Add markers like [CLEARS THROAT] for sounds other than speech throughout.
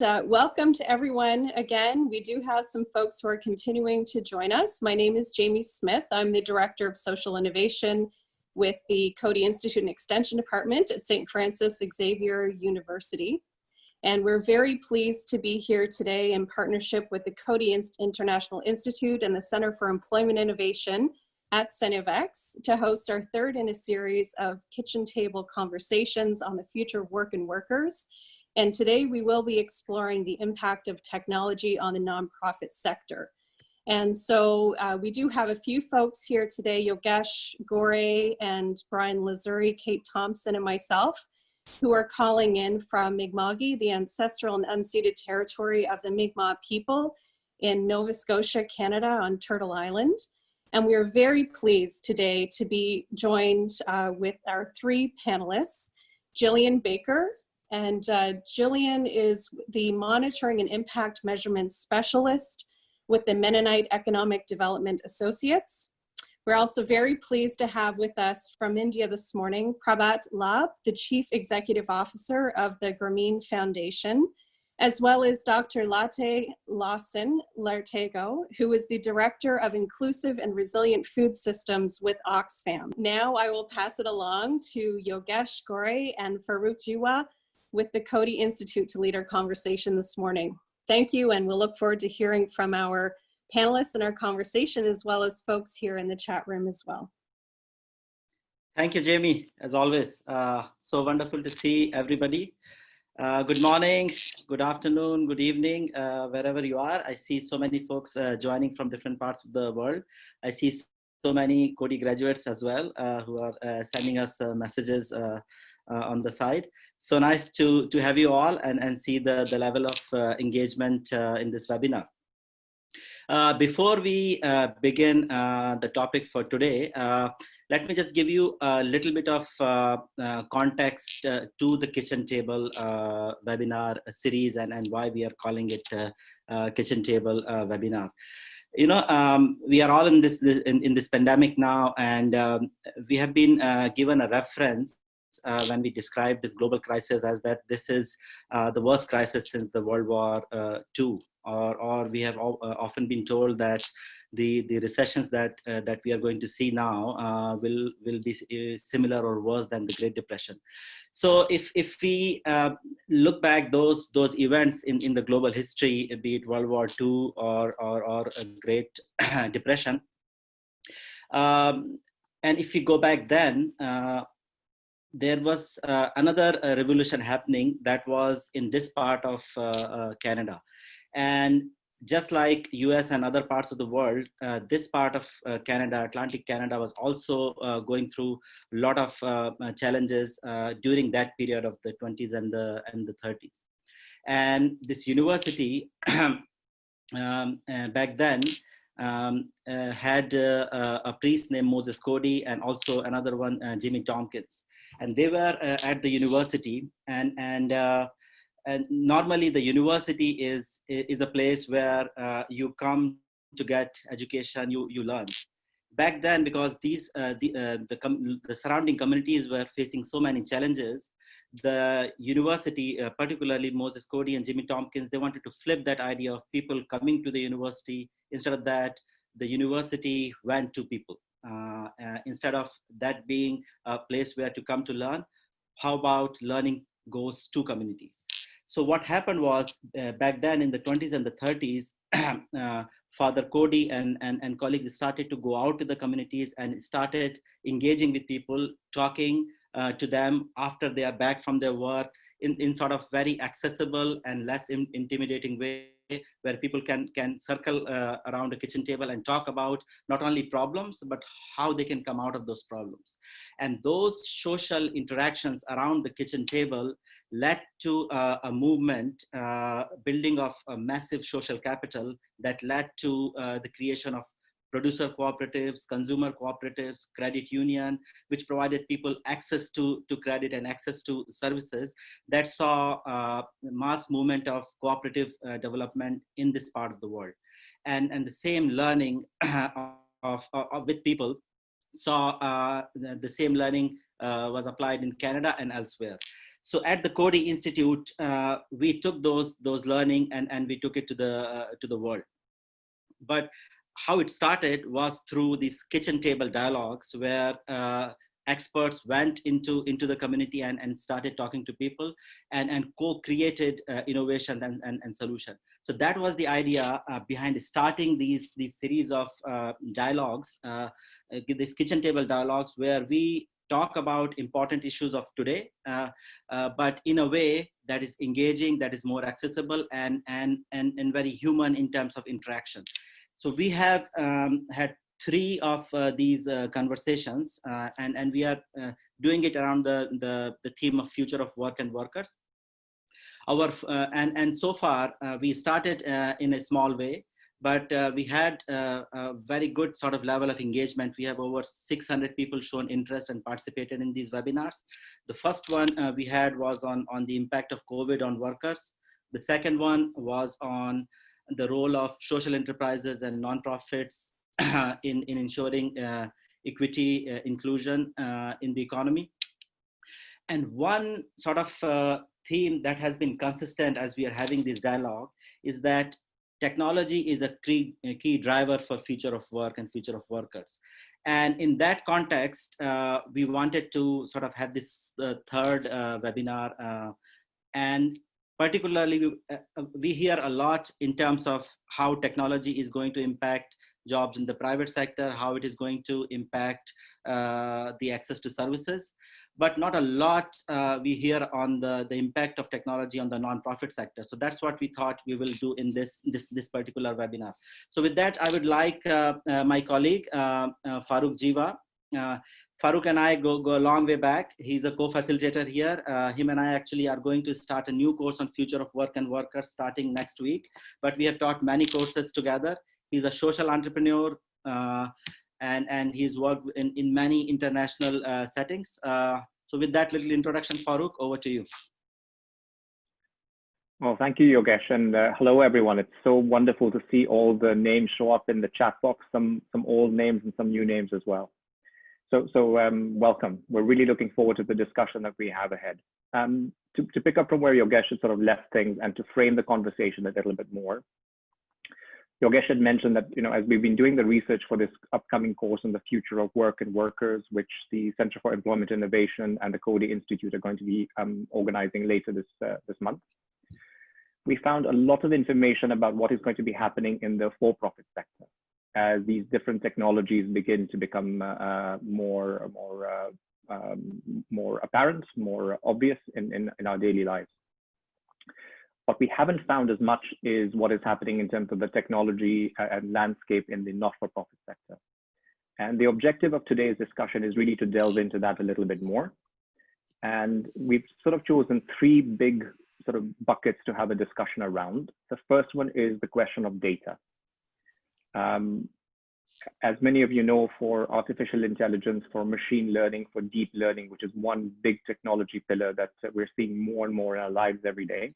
Uh, welcome to everyone again. We do have some folks who are continuing to join us. My name is Jamie Smith. I'm the Director of Social Innovation with the Coady Institute and Extension Department at St. Francis Xavier University. And we're very pleased to be here today in partnership with the Coady International Institute and the Center for Employment Innovation at CENEVEX to host our third in a series of kitchen table conversations on the future of work and workers. And today we will be exploring the impact of technology on the nonprofit sector. And so uh, we do have a few folks here today, Yogesh Gore and Brian Lazuri, Kate Thompson and myself, who are calling in from Mi'kma'ki, the ancestral and unceded territory of the Mi'kmaq people in Nova Scotia, Canada on Turtle Island. And we are very pleased today to be joined uh, with our three panelists, Jillian Baker, and uh, Jillian is the Monitoring and Impact Measurement Specialist with the Mennonite Economic Development Associates. We're also very pleased to have with us from India this morning, Prabhat Labh, the Chief Executive Officer of the Grameen Foundation, as well as Dr. Latte Lawson Lartego, who is the Director of Inclusive and Resilient Food Systems with Oxfam. Now I will pass it along to Yogesh Gore and Farooq Jiwa with the Coady Institute to lead our conversation this morning. Thank you, and we'll look forward to hearing from our panelists in our conversation, as well as folks here in the chat room as well. Thank you, Jamie, as always. Uh, so wonderful to see everybody. Uh, good morning, good afternoon, good evening, uh, wherever you are. I see so many folks uh, joining from different parts of the world. I see so many Coady graduates as well uh, who are uh, sending us messages on the side so nice to to have you all and and see the the level of uh, engagement uh, in this webinar. Uh, before we uh, begin uh, the topic for today uh, let me just give you a little bit of context to the kitchen table webinar series and and why we are calling it kitchen table webinar. You know um, we are all in this in, in this pandemic now and um, we have been given a reference uh, when we describe this global crisis as that this is uh, the worst crisis since the World War II. Uh, or, or we have uh, often been told that the, the recessions that, uh, that we are going to see now will, will be similar or worse than the Great Depression. So if, if we look back those, those events in, in the global history, be it World War II or, or, or a Great [CLEARS THROAT] Depression, um, and if we go back then, uh, there was uh, another uh, revolution happening that was in this part of uh, uh Canada. And just like US and other parts of the world, uh, this part of uh, Canada, Atlantic Canada was also going through a lot of challenges during that period of the 20s and the, and the 30s. And this university [CLEARS THROAT] um, back then um, had a priest named Moses Coady and also another one, Jimmy Tompkins and they were uh, at the university. And and uh, and normally the university is is a place where uh, you come to get education you you learn. Back then because these uh, the uh, the, the surrounding communities were facing so many challenges the university uh, particularly moses coady and jimmy tompkins they wanted to flip that idea of people coming to the university instead of that the university went to people instead of that being a place where to come to learn, how about learning goes to communities? So what happened was uh, back then in the 20s and the 30s, [CLEARS THROAT] uh, Father Coady and, and, and colleagues started to go out to the communities and started engaging with people, talking uh, to them after they are back from their work in, in sort of very accessible and less in, intimidating way where people can can circle uh, around a kitchen table and talk about not only problems but how they can come out of those problems. And those social interactions around the kitchen table led to uh, a movement uh, building of a massive social capital that led to uh, the creation of producer cooperatives, consumer cooperatives, credit union, which provided people access to, to credit and access to services that saw uh, mass movement of cooperative uh, development in this part of the world. And, and the same learning [CLEARS THROAT] of, of, with people saw uh, the, the, same learning uh, was applied in Canada and elsewhere. so at the Coady Institute, uh, we took those those learning and and we took it to the uh, to the world. But how it started was through these kitchen table dialogues where uh, experts went into into the community and, and started talking to people and and co-created uh, innovation and, and, and solution. So that was the idea uh, behind starting these these series of uh, dialogues uh, uh, these kitchen table dialogues where we talk about important issues of today uh, but in a way that is engaging that is more accessible and and and, and very human in terms of interaction so we have um, had three of uh, these uh, conversations uh, and, and we are uh, doing it around the, the, the, theme of future of work and workers. Our, uh, and, and so far uh, we started in a small way, but we had a very good sort of level of engagement. We have over 600 people shown interest and participated in these webinars. The first one we had was on, on the impact of COVID on workers. The second one was on the role of social enterprises and nonprofits [CLEARS THROAT] in, in ensuring uh, equity, uh, inclusion uh, in the economy. And one sort of theme that has been consistent as we are having this dialogue is that technology is a key, a key driver for future of work and future of workers. And in that context, uh, we wanted to sort of have this uh, third uh, webinar. and particularly, we, we hear a lot in terms of how technology is going to impact jobs in the private sector, how it is going to impact uh, the access to services, but not a lot uh, we hear on the, the impact of technology on the nonprofit sector. So that's what we thought we will do in this, this, this particular webinar. So with that, I would like uh, uh my colleague, uh, uh, Farooq Jiwa, Farooq and I go, go a long way back. He's a co-facilitator here. Uh, him and I actually are going to start a new course on future of work and workers starting next week. But we have taught many courses together. He's a social entrepreneur uh, and, and he's worked in, in many international uh, settings. Uh, so with that little introduction, Farooq, over to you. Well, thank you, Yogesh, and uh, hello, everyone. It's so wonderful to see all the names show up in the chat box, some some old names and some new names as well. So, so um, welcome. We're really looking forward to the discussion that we have ahead. Um, to, to pick up from where Yogesh had sort of left things and to frame the conversation a little bit more, Yogesh had mentioned that, you know, as we've been doing the research for this upcoming course on the future of work and workers, which the Center for Employment Innovation and the Coady Institute are going to be um, organizing later this, uh, this month, we found a lot of information about what is going to be happening in the for-profit sector as these different technologies begin to become uh, more, more, uh, um, more apparent, more obvious in, in, in our daily lives. What we haven't found as much is what is happening in terms of the technology and landscape in the not-for-profit sector. And the objective of today's discussion is really to delve into that a little bit more. And we've sort of chosen three big sort of buckets to have a discussion around. The first one is the question of data. Um, as many of you know, for artificial intelligence, for machine learning, for deep learning, which is one big technology pillar that we're seeing more and more in our lives every day,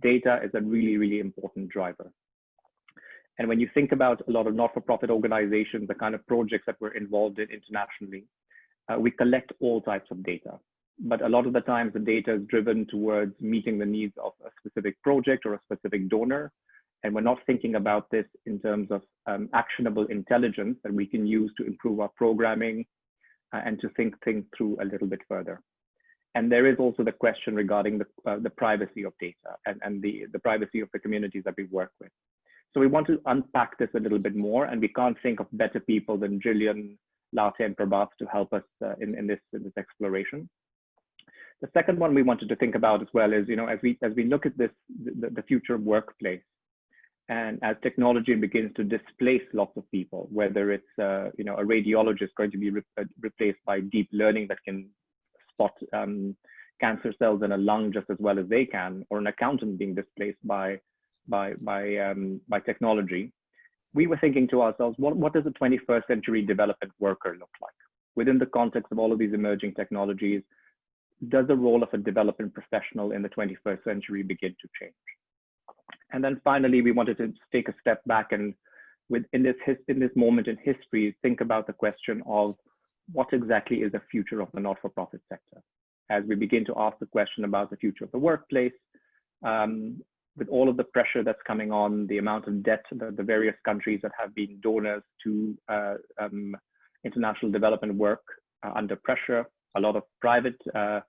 data is a really, really important driver. And when you think about a lot of not-for-profit organizations, the kind of projects that we're involved in internationally, uh, we collect all types of data. But a lot of the times the data is driven towards meeting the needs of a specific project or a specific donor. And we're not thinking about this in terms of um, actionable intelligence that we can use to improve our programming uh, and to think things through a little bit further. And there is also the question regarding the, uh, the privacy of data and, and the, the privacy of the communities that we work with. So we want to unpack this a little bit more, and we can't think of better people than Jillian, Latte, and Prabhat to help us uh, in, in, this, in this exploration. The second one we wanted to think about as well is, you know, as we as we look at this, the, the future workplace, and as technology begins to displace lots of people, whether it's uh, you know a radiologist going to be re uh, replaced by deep learning that can spot um, cancer cells in a lung just as well as they can, or an accountant being displaced by by by um, by technology, we were thinking to ourselves, what what does a 21st century development worker look like within the context of all of these emerging technologies? Does the role of a development professional in the 21st century begin to change? And then finally, we wanted to take a step back and with in this in this moment in history, think about the question of what exactly is the future of the not-for-profit sector? as we begin to ask the question about the future of the workplace, um, with all of the pressure that's coming on, the amount of debt that the various countries that have been donors to uh, um, international development work uh, under pressure, a lot of private uh,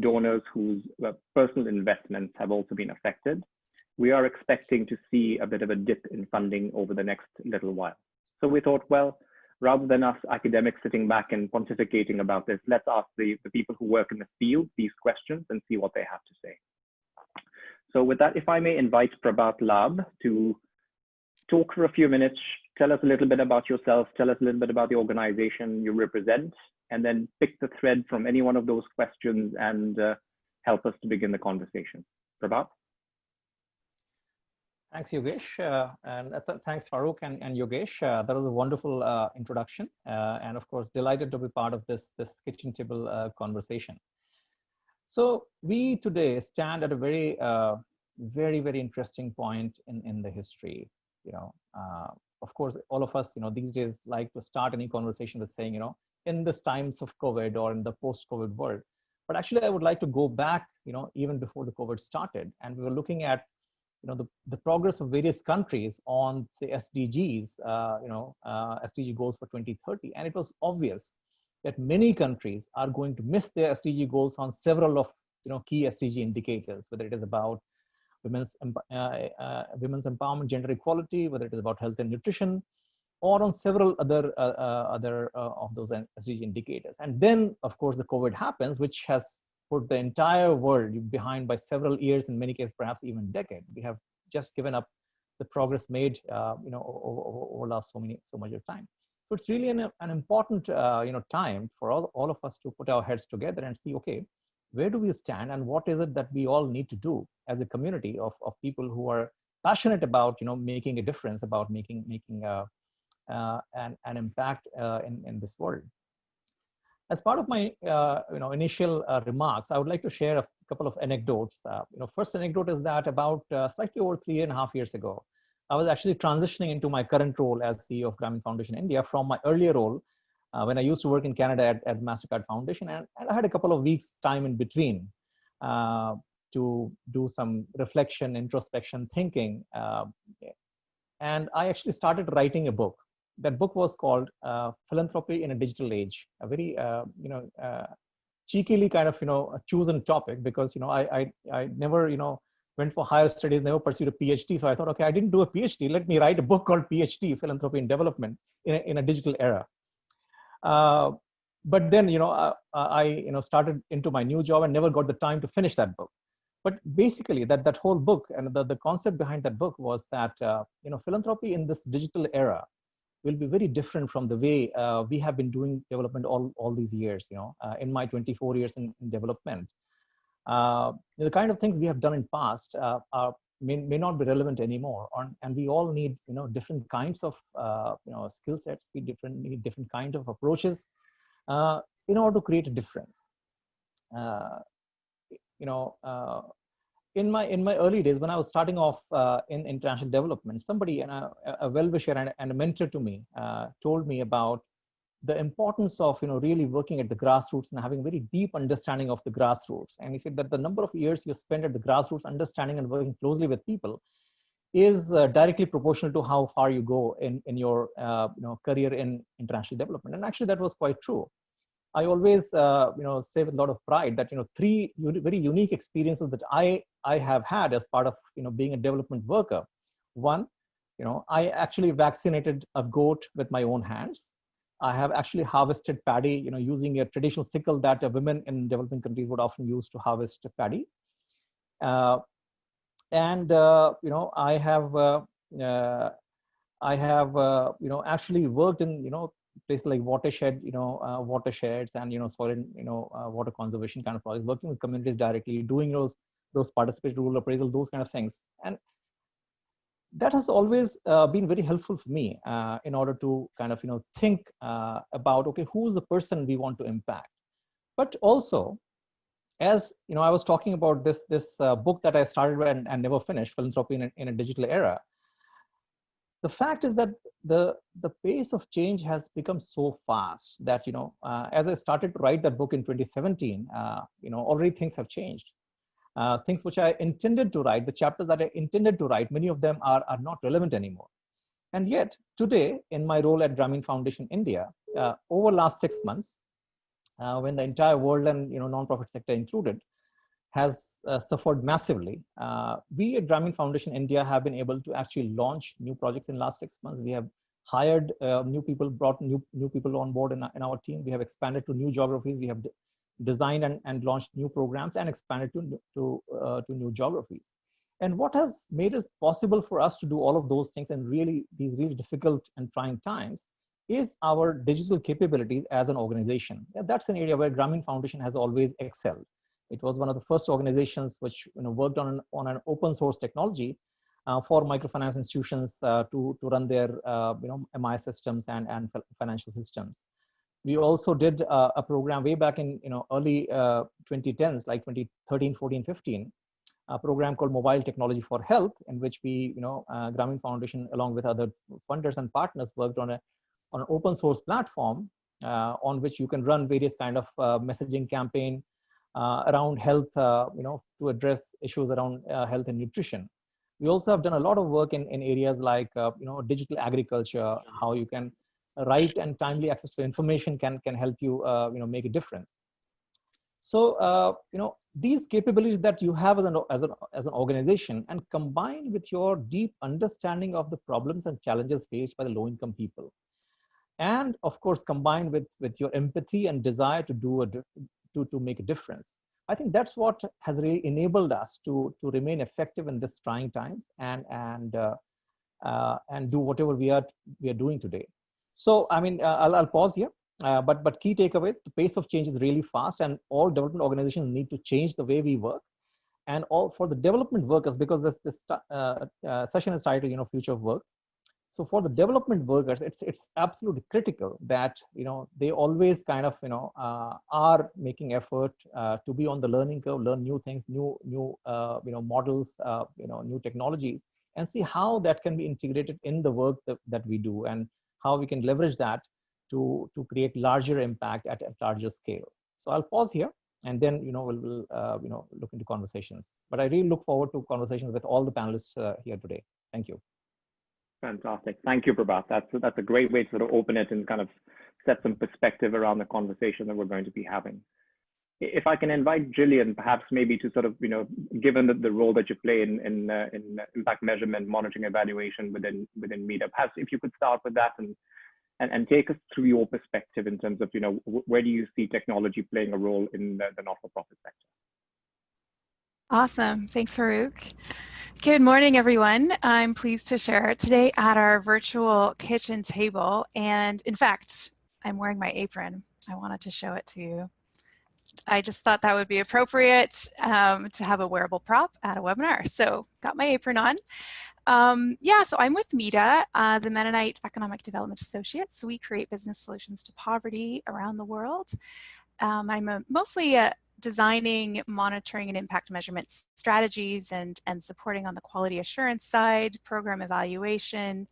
donors whose uh, personal investments have also been affected. We are expecting to see a bit of a dip in funding over the next little while. So we thought, well, rather than us academics sitting back and pontificating about this, let's ask the, the people who work in the field these questions and see what they have to say. So with that, if I may invite Prabhat Labh to talk for a few minutes, tell us a little bit about yourself, tell us a little bit about the organization you represent, and then pick the thread from any one of those questions and uh, help us to begin the conversation. Prabhat? Thanks, Yogesh. Uh, and uh, th thanks, Farooq and, and Yogesh. Uh, that was a wonderful uh, introduction. Uh, and of course, delighted to be part of this, this kitchen table conversation. So we today stand at a very, very, very interesting point in, in the history. You know, of course, all of us, you know, these days like to start any conversation with saying, you know, in this times of COVID or in the post-COVID world. But actually, I would like to go back, you know, even before the COVID started. And we were looking at you know, the, the progress of various countries on say SDGs, uh, you know, uh, SDG goals for 2030. And it was obvious that many countries are going to miss their SDG goals on several of, you know, key SDG indicators, whether it is about women's, uh, uh, women's empowerment, gender equality, whether it is about health and nutrition, or on several other uh, uh, other of those SDG indicators. And then, of course, the COVID happens, which has put the entire world behind by several years, in many cases, perhaps even decade. We have just given up the progress made, uh, you know, over, over, over, last so many, so much of time. So it's really an, an important, uh, you know, time for all, all of us to put our heads together and see, okay, where do we stand and what is it that we all need to do as a community of, of people who are passionate about, you know, making a difference, about making, making uh, uh an, an impact uh, in, in this world. As part of my uh, you know, initial uh, remarks, I would like to share a couple of anecdotes. Uh, you know, first anecdote is that about uh, slightly over three and a half years ago, I was actually transitioning into my current role as CEO of Grameen Foundation India from my earlier role uh, when I used to work in Canada at, at MasterCard Foundation. And, and, I had a couple of weeks time in between uh, to do some reflection, introspection, thinking. and I actually started writing a book that book was called uh, Philanthropy in a Digital Age, a very, uh, you know, uh, cheekily kind of, you know, chosen topic because, you know, I, I, I never, you know, went for higher studies, never pursued a PhD. So I thought, okay, I didn't do a PhD. Let me write a book called PhD, Philanthropy in Development in a, in a digital era. Uh, but then, you know, uh, I, you know, started into my new job and never got the time to finish that book. But basically that, that whole book and the, the concept behind that book was that, uh, you know, philanthropy in this digital era will be very different from the way uh, we have been doing development all, all these years, you know, uh, in my 24 years in, in development. Uh, the kind of things we have done in past uh, are, may, may not be relevant anymore. On, and we all need, you know, different kinds of, uh, you know, skill sets, we different, need different kind of approaches uh, in order to create a difference. you know, in my in my early days when I was starting off uh, in international development, somebody and a, a well-wisher and, and, a mentor to me uh, told me about the importance of you know really working at the grassroots and having a very deep understanding of the grassroots. And he said that the number of years you spend at the grassroots, understanding and working closely with people, is uh, directly proportional to how far you go in in your uh, you know career in international development. And actually, that was quite true. I always, uh, you know, say with a lot of pride that, you know, three very unique experiences that I, I have had as part of, you know, being a development worker. One, you know, I actually vaccinated a goat with my own hands. I have actually harvested paddy, you know, using a traditional sickle that uh, women in developing countries would often use to harvest paddy. Uh, and, uh, you know, I have, uh, uh, I have, you know, actually worked in, you know, places like watershed, you know, uh, watersheds and, you know, soil and, you know, uh, water conservation kind of projects, working with communities directly, doing those, those participatory rural appraisal, those kind of things. And that has always uh, been very helpful for me uh, in order to kind of, you know, think uh, about, okay, who's the person we want to impact? But also, as you know, I was talking about this this uh, book that I started and, and never finished, Philanthropy in a, in a Digital Era the fact is that the the pace of change has become so fast that you know uh, as i started to write that book in 2017 uh, you know already things have changed. Uh, things which i intended to write the chapters that i intended to write many of them are are not relevant anymore. And yet today in my role at grameen foundation india uh, over last six months uh, when the entire world and you know non-profit sector included has uh, suffered massively. Uh, we at Grameen Foundation India have been able to actually launch new projects in last six months. We have hired uh, new people, brought new, new people on board in, in our team. We have expanded to new geographies. We have designed and, and launched new programs and expanded to, to, uh, to new geographies. And what has made it possible for us to do all of those things and really these really difficult and trying times is our digital capabilities as an organization. Yeah, that's an area where Grameen Foundation has always excelled. It was one of the first organizations which you know, worked on an, on an open source technology uh, for microfinance institutions uh, to, to run their uh, you know, MI systems and, and financial systems. We also did uh, a program way back in you know, early 2010s, uh, like 2013, 14, 15, a program called Mobile Technology for Health, in which we, you know, uh, Grameen Foundation, along with other funders and partners, worked on, a, on an open source platform on which you can run various kind of messaging campaign, uh, around health, uh, you know, to address issues around uh, health and nutrition. We also have done a lot of work in, in areas like, you know, digital agriculture, how you can right and timely access to information can, can help you, you know, make a difference. So, uh, you know, these capabilities that you have as an, as, an, as an organization and combined with your deep understanding of the problems and challenges faced by the low income people. And of course, combined with, with your empathy and desire to do a, to, to make a difference. I think that's what has really enabled us to, to remain effective in this trying times and, and, uh, uh, and do whatever we are, we are doing today. So, I mean, uh, I'll, I'll pause here, uh, but, but key takeaways, the pace of change is really fast and all development organizations need to change the way we work. And all for the development workers, because this, this uh, uh, session is titled, you know, future of work. So for the development workers, it's it's absolutely critical that you know they always kind of you know uh, are making effort uh, to be on the learning curve, learn new things, new new uh, you know models, uh, you know new technologies, and see how that can be integrated in the work that, that we do, and how we can leverage that to to create larger impact at a larger scale. So I'll pause here, and then you know we'll, we'll uh, you know look into conversations. But I really look forward to conversations with all the panelists uh, here today. Thank you. Fantastic. Thank you, Prabhat. That's, that's a great way to sort of open it and kind of set some perspective around the conversation that we're going to be having. If I can invite Jillian, perhaps maybe to sort of, you know, given the, the role that you play in, in, uh, in impact measurement, monitoring, evaluation within, within Meetup, perhaps if you could start with that and, and, and take us through your perspective in terms of, you know, where do you see technology playing a role in the, the not-for-profit sector? Awesome. Thanks, Farooq. Good morning, everyone. I'm pleased to share today at our virtual kitchen table. And in fact, I'm wearing my apron. I wanted to show it to you. I just thought that would be appropriate um, to have a wearable prop at a webinar. So got my apron on. Um, yeah, so I'm with MEDA, uh, the Mennonite Economic Development Associates. We create business solutions to poverty around the world. Um, I'm a, mostly a, designing, monitoring, and impact measurement strategies and, and supporting on the quality assurance side, program evaluation.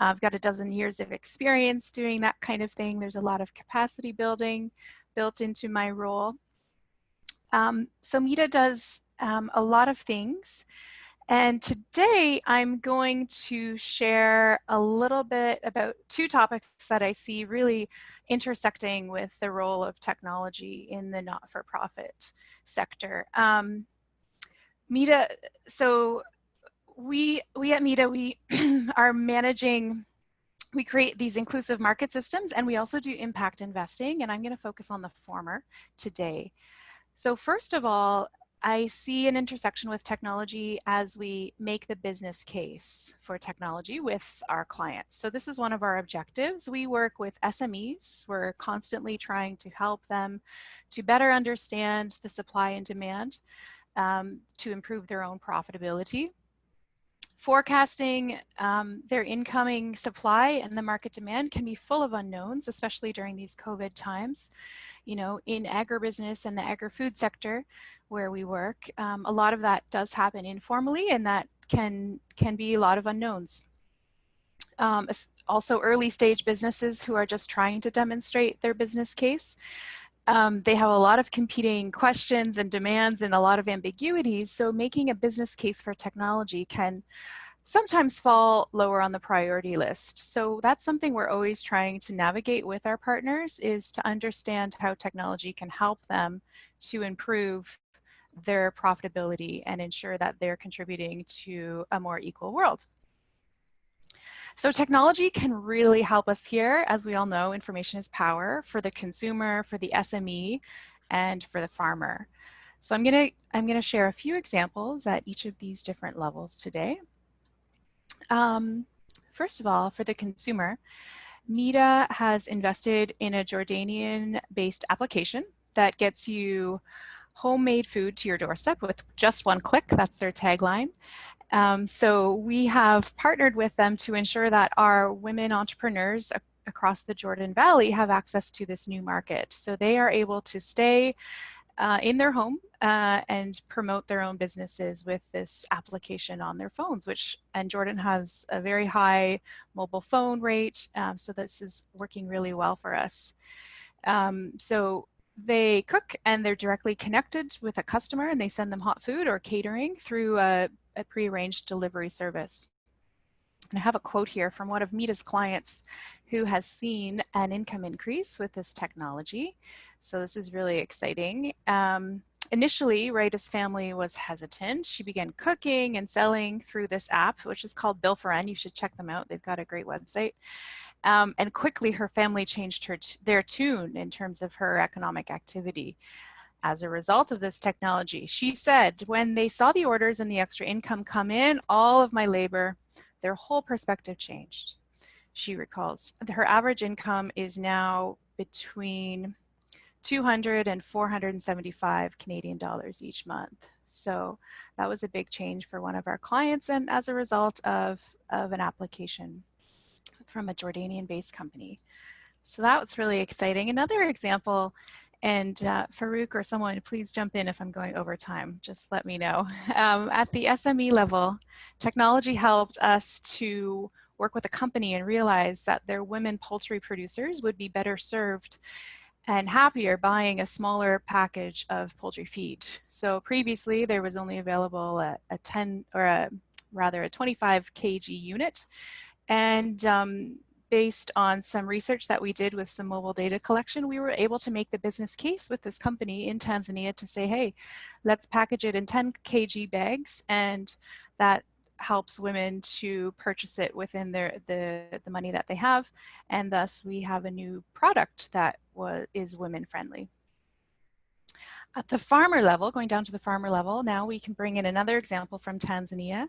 I've got a dozen years of experience doing that kind of thing. There's a lot of capacity building built into my role. Um, so MEDA does um, a lot of things. And today I'm going to share a little bit about two topics that I see really intersecting with the role of technology in the not-for-profit sector. Um, so we, we at MEDA, we [CLEARS THROAT] are managing, we create these inclusive market systems and we also do impact investing and I'm gonna focus on the former today. So first of all, I see an intersection with technology as we make the business case for technology with our clients. So this is one of our objectives. We work with SMEs. We're constantly trying to help them to better understand the supply and demand um, to improve their own profitability. Forecasting um, their incoming supply and the market demand can be full of unknowns, especially during these COVID times you know, in agribusiness and the agri-food sector where we work, um, a lot of that does happen informally and that can, can be a lot of unknowns. um, also early stage businesses who are just trying to demonstrate their business case. Um, they have a lot of competing questions and demands and a lot of ambiguities. So making a business case for technology can sometimes fall lower on the priority list. So that's something we're always trying to navigate with our partners is to understand how technology can help them to improve their profitability and ensure that they're contributing to a more equal world. So technology can really help us here. As we all know, information is power for the consumer, for the SME, and for the farmer. So I'm gonna, I'm gonna share a few examples at each of these different levels today. Um, first of all, for the consumer, MEDA has invested in a Jordanian-based application that gets you homemade food to your doorstep with just one click. That's their tagline. Um, so we have partnered with them to ensure that our women entrepreneurs across the Jordan Valley have access to this new market. So they are able to stay uh, in their home uh, and promote their own businesses with this application on their phones, which, and Jordan has a very high mobile phone rate. Um, so this is working really well for us. Um, so they cook and they're directly connected with a customer and they send them hot food or catering through a, a prearranged delivery service. And I have a quote here from one of MEDA's clients who has seen an income increase with this technology. So this is really exciting. Um, initially, Rita's family was hesitant. She began cooking and selling through this app, which is called Bill for N. You should check them out. They've got a great website. Um, and quickly her family changed her their tune in terms of her economic activity as a result of this technology. She said, when they saw the orders and the extra income come in, all of my labor, their whole perspective changed. She recalls her average income is now between 200 and 475 Canadian dollars each month. So that was a big change for one of our clients and as a result of, of an application from a Jordanian based company. So that was really exciting. Another example, and uh, Farooq or someone, please jump in if I'm going over time, just let me know. [LAUGHS] Um, at the SME level, technology helped us to work with a company and realize that their women poultry producers would be better served and happier buying a smaller package of poultry feed. So previously there was only available a, a 10 or a rather a 25 kg unit and um, based on some research that we did with some mobile data collection, we were able to make the business case with this company in Tanzania to say, hey, let's package it in 10 kg bags and that helps women to purchase it within their the, the money that they have. And thus we have a new product that was, is women friendly. At the farmer level, going down to the farmer level, now we can bring in another example from Tanzania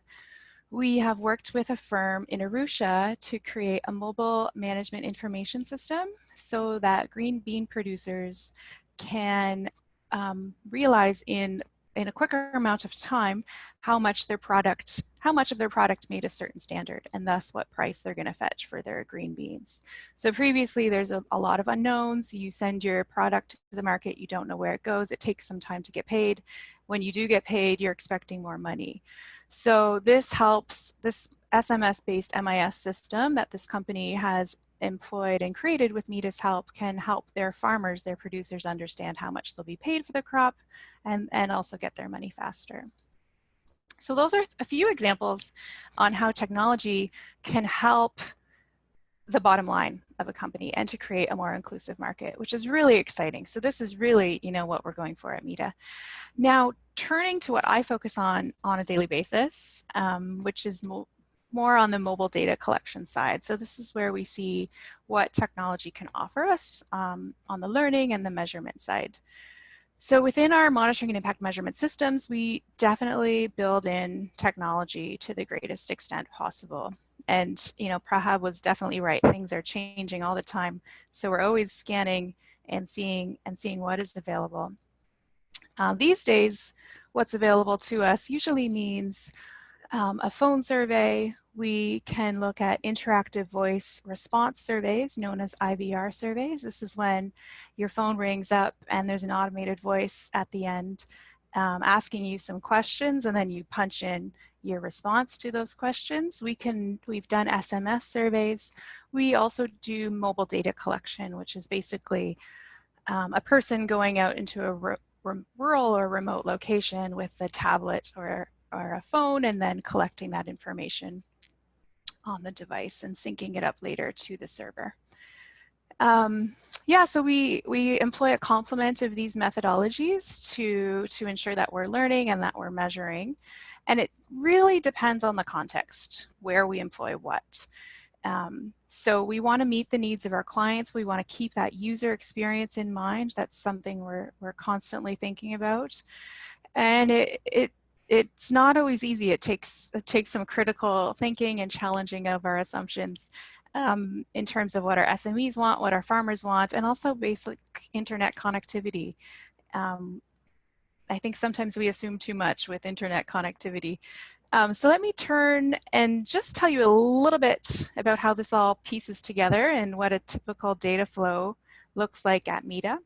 we have worked with a firm in Arusha to create a mobile management information system so that green bean producers can um, realize in in a quicker amount of time how much their product how much of their product made a certain standard and thus what price they're going to fetch for their green beans. So previously there's a, a, lot of unknowns. You send your product to the market you don't know where it goes. It takes some time to get paid. When you do get paid you're expecting more money so this helps, this SMS-based MIS system that this company has employed and created with MEDA's help can help their farmers, their producers understand how much they'll be paid for the crop and, and also get their money faster. So those are a few examples on how technology can help the bottom line of a company and to create a more inclusive market, which is really exciting. So this is really, you know, what we're going for at MEDA. Now, turning to what I focus on on a daily basis, um, which is mo more on the mobile data collection side. So this is where we see what technology can offer us um, on the learning and the measurement side. So within our monitoring and impact measurement systems, we definitely build in technology to the greatest extent possible. And, you know, Prabhat was definitely right. Things are changing all the time. So we're always scanning and seeing and seeing what is available. Uh, these days, what's available to us usually means um, a phone survey. We can look at interactive voice response surveys known as IVR surveys. This is when your phone rings up and there's an automated voice at the end um, asking you some questions and then you punch in your response to those questions. We can, we've done SMS surveys. We also do mobile data collection, which is basically um, a person going out into a rural or remote location with a tablet or, or a phone and then collecting that information on the device and syncing it up later to the server. Um, yeah, so we, we employ a complement of these methodologies to, to ensure that we're learning and that we're measuring. And it really depends on the context where we employ what. Um, so we want to meet the needs of our clients. We want to keep that user experience in mind. That's something we're, we're constantly thinking about. And it, it, it's not always easy. It takes, it takes some critical thinking and challenging of our assumptions um, in terms of what our SMEs want, what our farmers want, and also basic internet connectivity. Um, I think sometimes we assume too much with internet connectivity. Um, so let me turn and just tell you a little bit about how this all pieces together and what a typical data flow looks like at MEDA.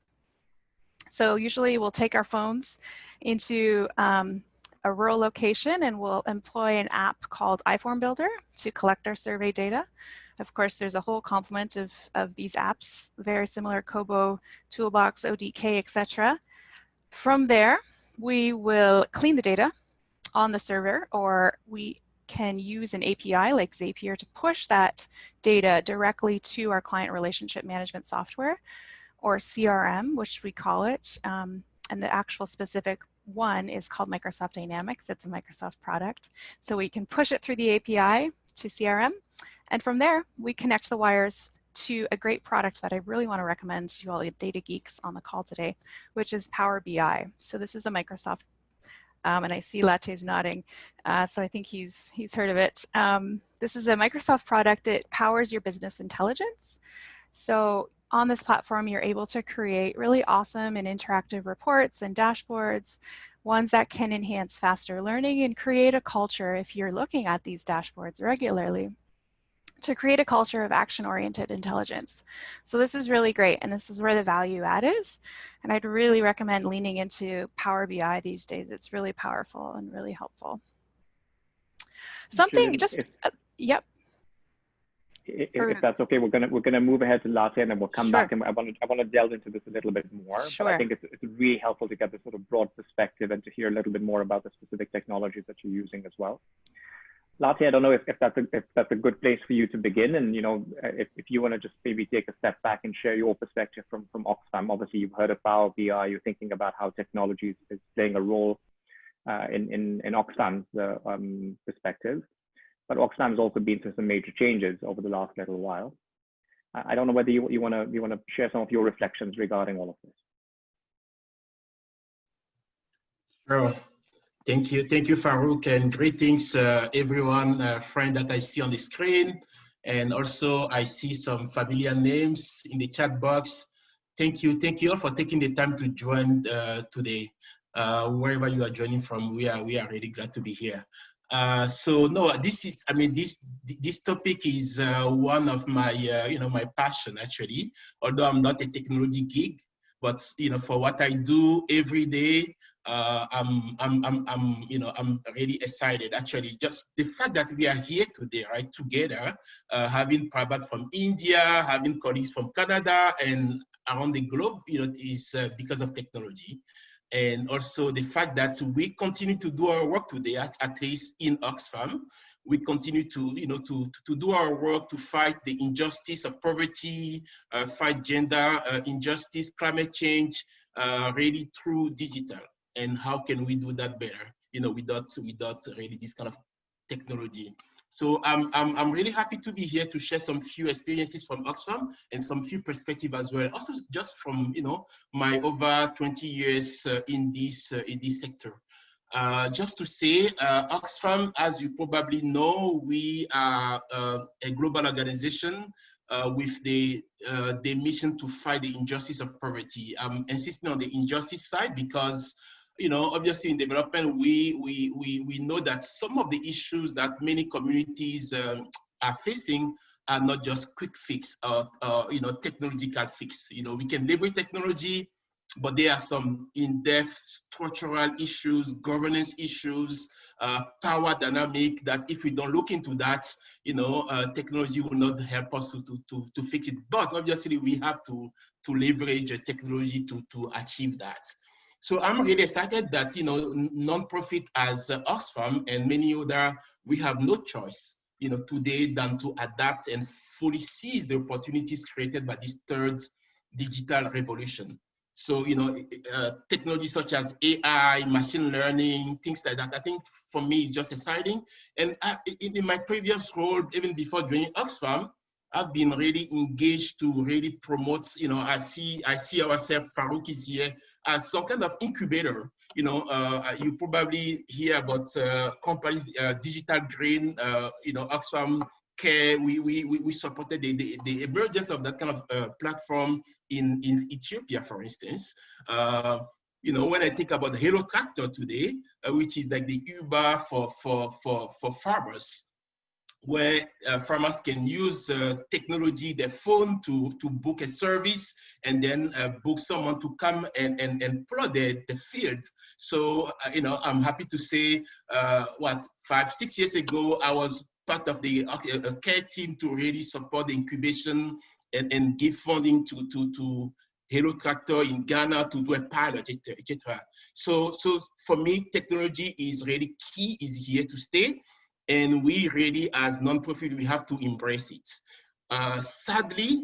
So usually we'll take our phones into um, a rural location and we'll employ an app called iForm Builder to collect our survey data. Of course, there's a whole complement of, of these apps, very similar Kobo, Toolbox, ODK, etc. From there, we will clean the data on the server or we can use an API like Zapier to push that data directly to our client relationship management software or CRM, which we call it. Um, and the actual specific one is called Microsoft Dynamics. It's a Microsoft product. So we can push it through the API to CRM. And from there, we connect the wires to a great product that I really want to recommend to all the data geeks on the call today, which is Power BI. So this is a Microsoft um, and I see Latte's nodding, uh, so I think he's, he's heard of it. Um, this is a Microsoft product. It powers your business intelligence. So on this platform, you're able to create really awesome and interactive reports and dashboards, ones that can enhance faster learning and create a culture if you're looking at these dashboards regularly to create a culture of action-oriented intelligence. So this is really great, and this is where the value add is. And I'd really recommend leaning into Power BI these days. It's really powerful and really helpful. Something just, if, uh, yep. If, if, that's okay, we're gonna we're gonna move ahead to Latte, and then we'll come sure. back and I want to I want to delve into this a little bit more. Sure. But I think it's it's really helpful to get this sort of broad perspective and to hear a little bit more about the specific technologies that you're using as well. Latte, I don't know if, if that's a if that's a good place for you to begin, and you know if, if you want to just maybe take a step back and share your perspective from from Oxfam. Obviously, you've heard of Power BI. You're thinking about how technology is, is playing a role uh, in in in Oxfam's uh, um, perspective, but Oxfam has also been through some major changes over the last little while. I don't know whether you you want to you want to share some of your reflections regarding all of this. Sure. Thank you. Thank you, Farooq, and greetings, uh, everyone, uh, friend that I see on the screen. And also, I see some familiar names in the chat box. Thank you. Thank you all for taking the time to join uh, today. Uh, wherever you are joining from, we are, we are really glad to be here. Uh, so no, this is, I mean, this this topic is uh, one of my, you know, my passion actually, although I'm not a technology geek, but you know, for what I do every day, uh, I'm, I'm, I'm, I'm, you know, I'm really excited. Actually, just the fact that we are here today, right, together, uh, having Prabhat from India, having colleagues from Canada and around the globe, you know, is uh, because of technology. And also the fact that we continue to do our work today, at, at least in Oxfam, we continue to, you know, to, to do our work to fight the injustice of poverty, uh, fight gender uh, injustice, climate change, uh, really through digital and how can we do that better, you know, without, without really this kind of technology. So I'm, I'm, I'm really happy to be here to share some few experiences from Oxfam and some few perspective as well. Also just from, you know, my over 20 years uh, in, this, uh, in this sector. Uh, just to say, uh, Oxfam, as you probably know, we are uh, a global organization uh, with the, the mission to fight the injustice of poverty. I'm insisting on the injustice side because you know, obviously in development, we, we, we, we know that some of the issues that many communities um, are facing are not just quick fix or, or, you know, technological fix. You know, we can leverage technology, but there are some in-depth structural issues, governance issues, uh, power dynamic that if we don't look into that, you know, uh, technology will not help us to, to, to, fix it. But obviously we have to, to leverage technology to, to achieve that. So I'm really excited that, you know, nonprofit as uh, Oxfam and many other, we have no choice, you know, today than to adapt and fully seize the opportunities created by this third digital revolution. So, you know, uh, technology such as AI, machine learning, things like that, I think for me it's just exciting. And I, in, in, my previous role, even before joining Oxfam, I've been really engaged to really promote, you know, I see, I see ourselves, Farooq is here, as some kind of incubator. You know, uh, you probably hear about uh, companies, uh, Digital Green, uh, you know, Oxfam care, we, we, we supported the, the, the emergence of that kind of uh, platform in, in Ethiopia, for instance. Uh, you know, when I think about Hello Tractor today, uh, which is like the Uber for, for, for, for farmers, where uh, farmers can use uh, technology, their phone to, to book a service and then uh, book someone to come and, and, and plow the, the field. So, uh, you know, I'm happy to say, uh, what, five, six years ago, I was part of the care team to really support the incubation and, and give funding to, to, to Hello Tractor in Ghana to do a pilot, etc. So, so for me, technology is really key, is here to stay. And we really, as nonprofit, we have to embrace it. Uh, sadly,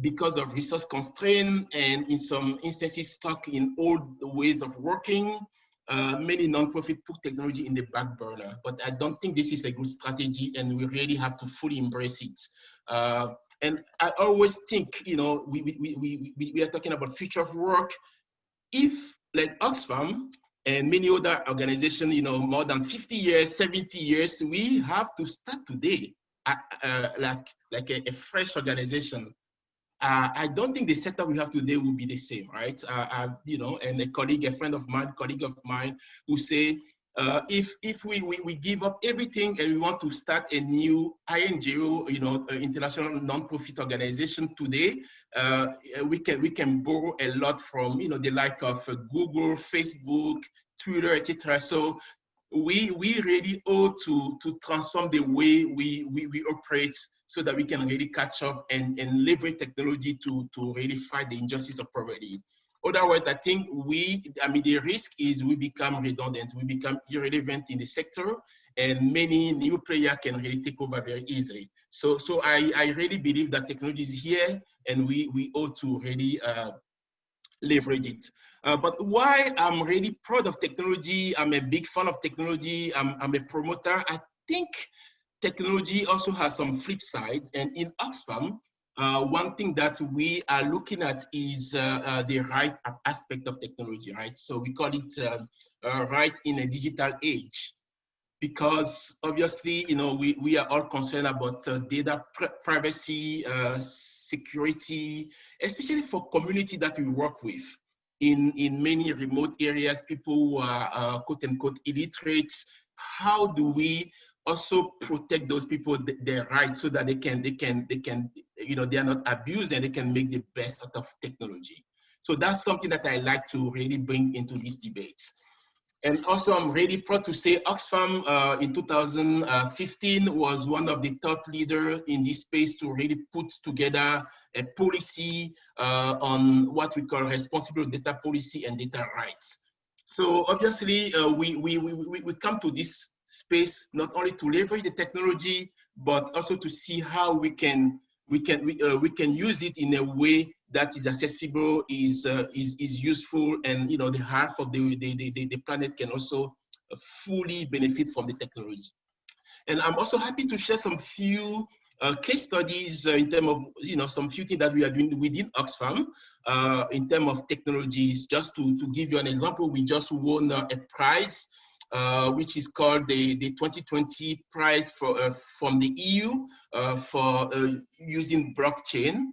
because of resource constraint and in some instances stuck in old ways of working, uh, many nonprofit put technology in the back burner, but I don't think this is a good strategy and we really have to fully embrace it. Uh, and I always think, you know, we, we, we, we, we are talking about future of work. If like Oxfam and many other organizations, you know, more than 50 years, 70 years, we have to start today uh, uh like, like a, a fresh organization uh, I don't think the setup we have today will be the same, right? Uh, uh, you know, and a colleague, a friend of mine, colleague of mine, who say, uh, if if we, we, we give up everything and we want to start a new INGO, you know, international non-profit organization today, uh, we can we can borrow a lot from you know the like of uh, Google, Facebook, Twitter, etc. So we we really owe to to transform the way we we, we operate so that we can really catch up and, and leverage technology to, to really fight the injustice of poverty. Otherwise, I think we, I mean, the risk is we become redundant, we become irrelevant in the sector, and many new players can really take over very easily. So, so I, I really believe that technology is here, and we, we ought to really uh, leverage it. Uh, but why I'm really proud of technology, I'm a big fan of technology, I'm, I'm a promoter, I think technology also has some flip side. And in Oxfam, uh, one thing that we are looking at is uh, uh, the right aspect of technology, right? So we call it um, uh, right in a digital age. Because obviously, you know, we, we are all concerned about uh, data privacy, uh, security, especially for community that we work with. In, in many remote areas, people who are quote unquote illiterate, how do we also protect those people their rights so that they can they can they can you know they are not abused and they can make the best out of technology. So that's something that i like to really bring into these debates. And also i'm really proud to say oxfam uh, in 2015 was one of the thought leaders in this space to really put together a policy uh, on what we call responsible data policy and data rights. So obviously uh, we, we, we, we come to this space not only to leverage the technology, but also to see how we can we can we, uh, we can use it in a way that is accessible, is uh, is is useful, and you know the half of the the, the, the planet can also fully benefit from the technology. And I'm also happy to share some few uh, case studies uh, in terms of you know some few things that we are doing within Oxfam uh, in terms of technologies. Just to to give you an example, we just won a prize uh, which is called the, the 2020 prize for, uh, from the EU uh, for uh, using blockchain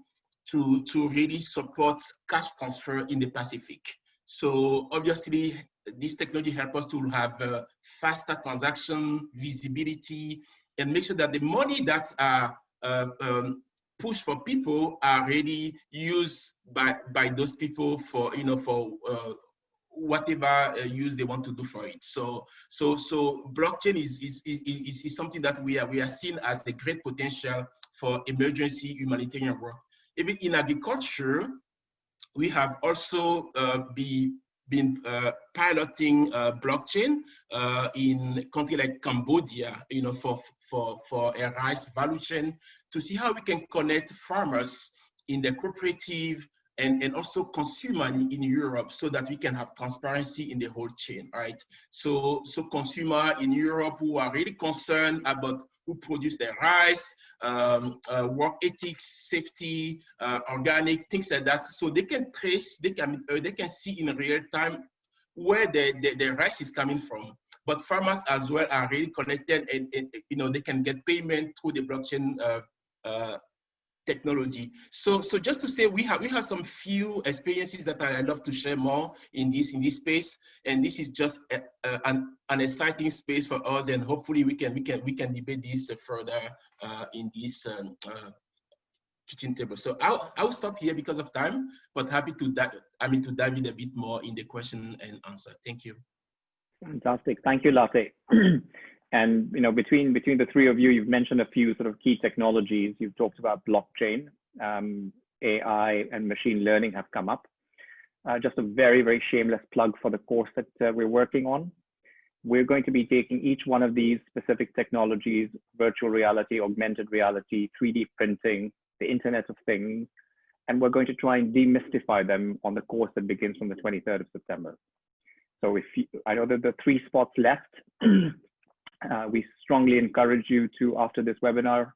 to, to really support cash transfer in the Pacific. So obviously, this technology helps us to have uh, faster transaction, visibility, and make sure that the money that are um, push for people are really used by by those people for you know for uh, whatever uh, use they want to do for it. So, so, so blockchain is, is, is, is, something that we are, we are seeing as the great potential for emergency humanitarian work. Even in agriculture, we have also uh, be, been uh, piloting uh, blockchain uh, in country like Cambodia, you know, for, for, for a rice value chain to see how we can connect farmers in the cooperative and, and also consumer in, Europe so that we can have transparency in the whole chain, right? So, so consumer in Europe who are really concerned about who produce their rice, um, uh, work ethics, safety, uh, organic, things like that. So they can trace, they can, uh, they can see in real time where the, the, the rice is coming from. But farmers as well are really connected and, and you know, they can get payment through the blockchain uh, uh, technology. So, so just to say, we have we have some few experiences that I love to share more in this in this space, and this is just a, a, an an exciting space for us, and hopefully we can we can we can debate this further uh, in this um, uh, kitchen table. So I'll I'll stop here because of time, but happy to dive I mean to dive in a bit more in the question and answer. Thank you. Fantastic, thank you, Latte. [CLEARS THROAT] And you know, between between the three of you, you've mentioned a few sort of key technologies. You've talked about blockchain, um, AI, and machine learning have come up. Uh, just a very very shameless plug for the course that uh, we're working on. We're going to be taking each one of these specific technologies: virtual reality, augmented reality, 3D printing, the Internet of Things, and we're going to try and demystify them on the course that begins from the 23rd of September. So if you, I know that the three spots left [CLEARS THROAT] Uh, we strongly encourage you to, after this webinar,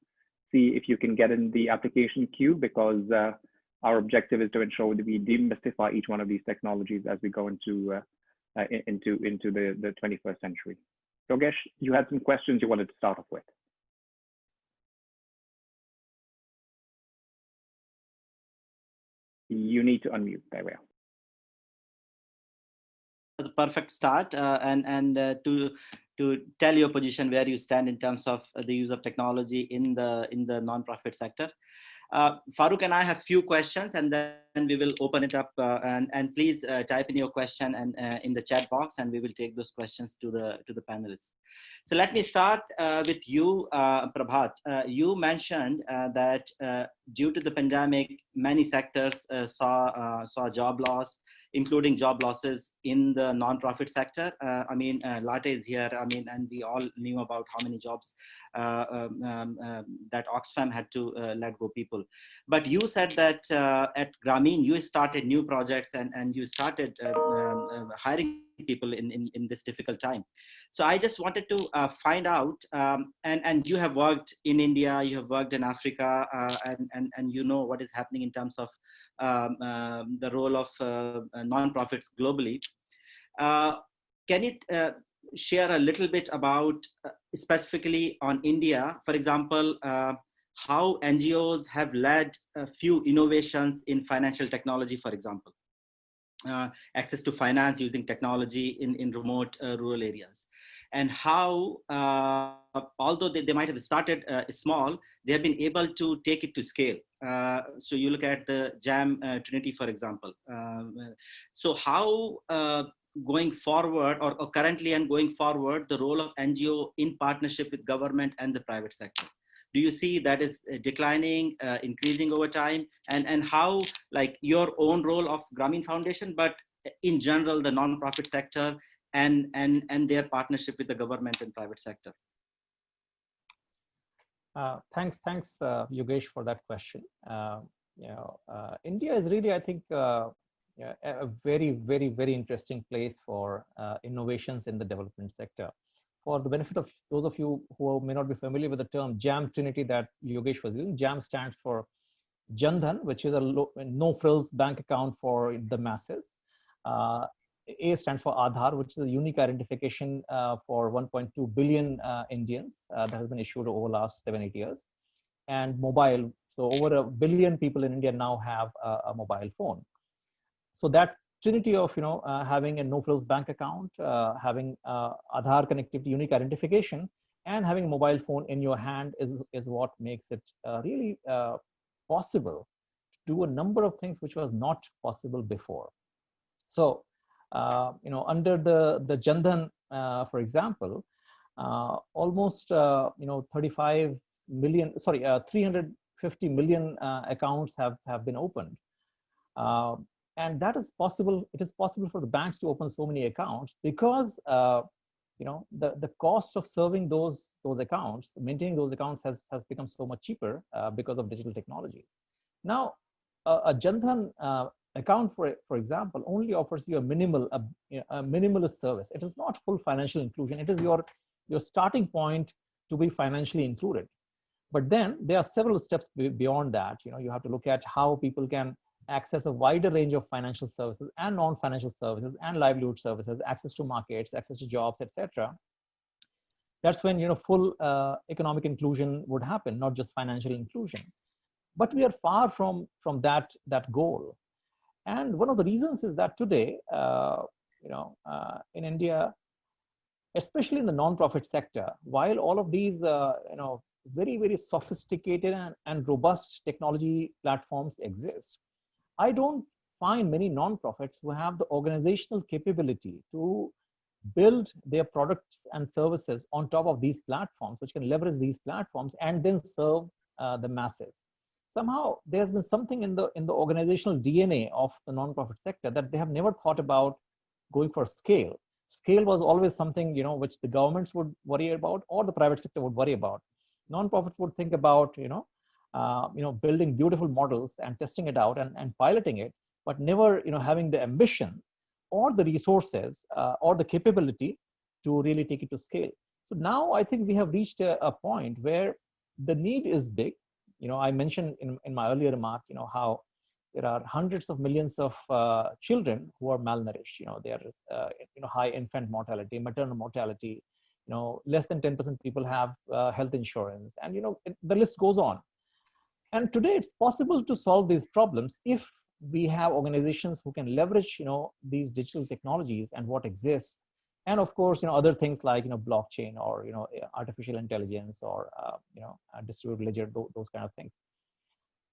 see if you can get in the application queue because uh, our objective is to ensure that we demystify each one of these technologies as we go into uh, uh into into the, the 21st century. Yogesh, you had some questions you wanted to start off with. You need to unmute. There we are was a perfect start uh, and and uh, to to tell your position where you stand in terms of the use of technology in the in the nonprofit sector. Uh, Farooq and I have a few questions and then we will open it up uh, and, and please uh, type in your question and uh, in the chat box and we will take those questions to the to the panelists. So let me start uh, with you, uh, Prabhat. you mentioned that due to the pandemic, many sectors saw, saw job loss, including job losses in the nonprofit sector. Uh, I mean, uh, Latte is here. I mean, and we all knew about how many jobs uh, um, um, um that Oxfam had to uh, let go people. But you said that uh, at Grameen, you started new projects and, and you started uh, um, hiring people in, in, in this difficult time. So I just wanted to uh, find out, um, and, and you have worked in India, you have worked in Africa, uh, and, and, and you know what is happening in terms of um, uh, the role of uh, nonprofits globally. Uh, can you uh, share a little bit about specifically on India, for example, how NGOs have led a few innovations in financial technology, for example? Uh, access to finance using technology in, in remote uh, rural areas. And how, uh, although they, they might have started uh, small, they have been able to take it to scale. Uh, so you look at the JAM uh, Trinity, for example. Um, so how going forward or, or currently and going forward, the role of NGO in partnership with government and the private sector? Do you see that is uh, declining uh, increasing over time? And and how like your own role of Grameen Foundation but in general the non-profit sector and and and their partnership with the government and private sector? Uh, thanks thanks uh, Yogesh for that question. Uh, you know uh, India is really I think uh, a very very very interesting place for innovations in the development sector for the benefit of those of you who may not be familiar with the term JAM Trinity that Yogesh was using, JAM stands for Jandhan, which is a no frills bank account for the masses. Uh, a stands for Aadhaar, which is a unique identification uh, for 1.2 billion uh, Indians uh, that has been issued over the last seven, eight years. And mobile, so over a billion people in India now have a, a mobile phone. So that trinity of you know uh, having a no frills bank account, uh, having uh, Aadhaar connectivity, unique identification, and having a mobile phone in your hand is is what makes it uh, really uh, possible to do a number of things which was not possible before. So, uh, you know, under the, the Jandhan, for example, almost, you know, 35 million, sorry, uh, 350 million accounts have, have been opened. And that is possible, it is possible for the banks to open so many accounts because you know the the cost of serving those those accounts maintaining those accounts has has become so much cheaper uh, because of digital technology. Now a, jandhan uh, account for for example only offers you a minimal a, a, minimalist service. It is not full financial inclusion. It is your your starting point to be financially included. But then there are several steps beyond that. You know you have to look at how people can access a wider range of financial services and non-financial services and livelihood services, access to markets, access to jobs, etc. That's when you know full uh, economic inclusion would happen, not just financial inclusion. But we are far from from that that goal. And one of the reasons is that today, uh, you know, uh, in India, especially in the non-profit sector, while all of these, uh, you know, very very sophisticated and, and robust technology platforms exist I don't find many nonprofits who have the organizational capability to build their products and services on top of these platforms, which can leverage these platforms and then serve uh, the masses. Somehow there's been something in the in the organizational DNA of the nonprofit sector that they have never thought about going for scale. Scale was always something you know which the governments would worry about or the private sector would worry about. Nonprofits would think about you know uh, you know, building beautiful models and testing it out and, and piloting it, but never, you know, having the ambition or the resources uh, or the capability to really take it to scale. So now I think we have reached a, a point where the need is big. You know, I mentioned in, in my earlier remark, you know, how there are hundreds of millions of uh, children who are malnourished. You know, there is, uh, you know, high infant mortality, maternal mortality. You know, less than 10% people have uh, health insurance, and you know, the list goes on. And today it's possible to solve these problems if we have organizations who can leverage, you know, these digital technologies and what exists. And of course, you know, other things like, you know, blockchain or, you know, artificial intelligence or, uh, you know, distributed ledger, those kind of things.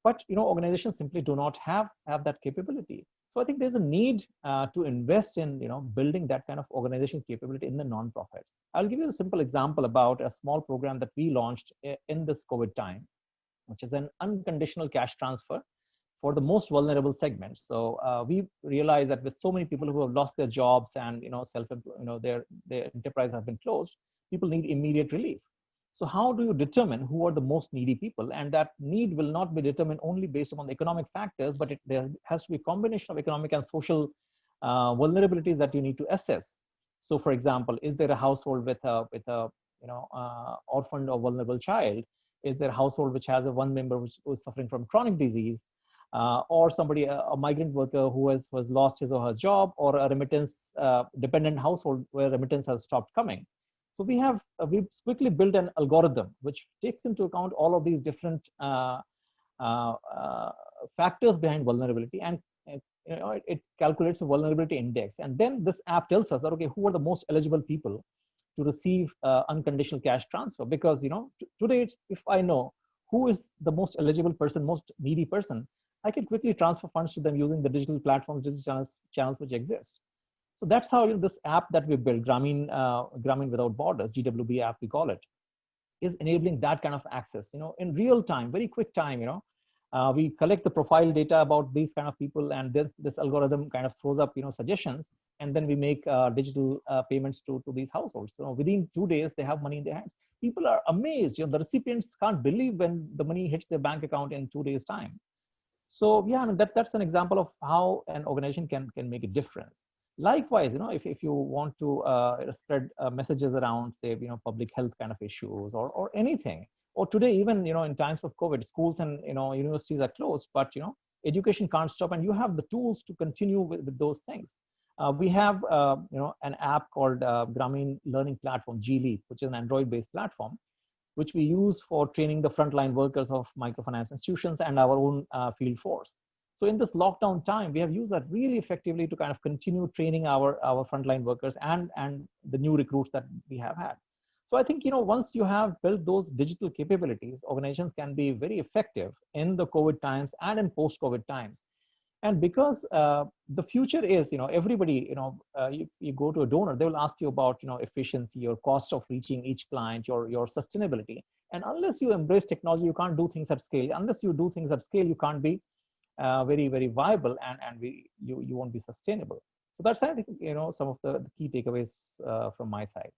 But, you know, organizations simply do not have, have that capability. So I think there's a need uh, to invest in, you know, building that kind of organization capability in the nonprofits. I'll give you a simple example about a small program that we launched eh, in this COVID time which is an unconditional cash transfer for the most vulnerable segments. So uh, we realize that with so many people who have lost their jobs and you know self you know their their enterprise has been closed, people need immediate relief. So how do you determine who are the most needy people? And that need will not be determined only based upon the economic factors, but it, there has to be a combination of economic and social uh, vulnerabilities that you need to assess. So for example, is there a household with a, with a you know, uh, orphaned or vulnerable child? Is there a household which has a one member which is suffering from chronic disease uh, or somebody, a, a, migrant worker who has, has lost his or her job or a remittance uh, dependent household where remittance has stopped coming. So we have, uh, we've quickly built an algorithm which takes into account all of these different uh, uh, uh, factors behind vulnerability and you know, it, it calculates a vulnerability index. And then this app tells us that, okay, who are the most eligible people to receive uh, unconditional cash transfer because you know today if i know who is the most eligible person most needy person i can quickly transfer funds to them using the digital platforms digital channels, channels which exist. So that's how you know, this app that we built Grameen uh, without borders gwb app we call it is enabling that kind of access. You know in real time very quick time you know uh, we collect the profile data about these kind of people and this, this algorithm kind of throws up you know suggestions and then we make uh, digital uh, payments to, to these households. So within two days, they have money in their hands. People are amazed. You know, the recipients can't believe when the money hits their bank account in two days' time. So yeah, I mean, that, that's an example of how an organization can, can make a difference. Likewise, you know, if, if you want to uh, spread uh, messages around, say, you know, public health kind of issues or, or anything, or today, even, you know, in times of COVID, schools and, you know, universities are closed, but, you know, education can't stop and you have the tools to continue with, with those things. Uh, we have uh, you know an app called uh, Grameen Learning Platform, GLEAP, which is an Android-based platform, which we use for training the frontline workers of microfinance institutions and our own uh, field force. So in this lockdown time, we have used that really effectively to kind of continue training our, our frontline workers and, and the new recruits that we have had. So I think, you know, once you have built those digital capabilities, organizations can be very effective in the COVID times and in post-COVID times. And because uh, the future is, you know, everybody, you know, uh, you, you go to a donor, they will ask you about, you know, efficiency or cost of reaching each client, your, your sustainability. And unless you embrace technology, you can't do things at scale. Unless you do things at scale, you can't be uh, very, very viable and, and we, you, you won't be sustainable. So that's, I think, you know, some of the, the key takeaways uh, from my side.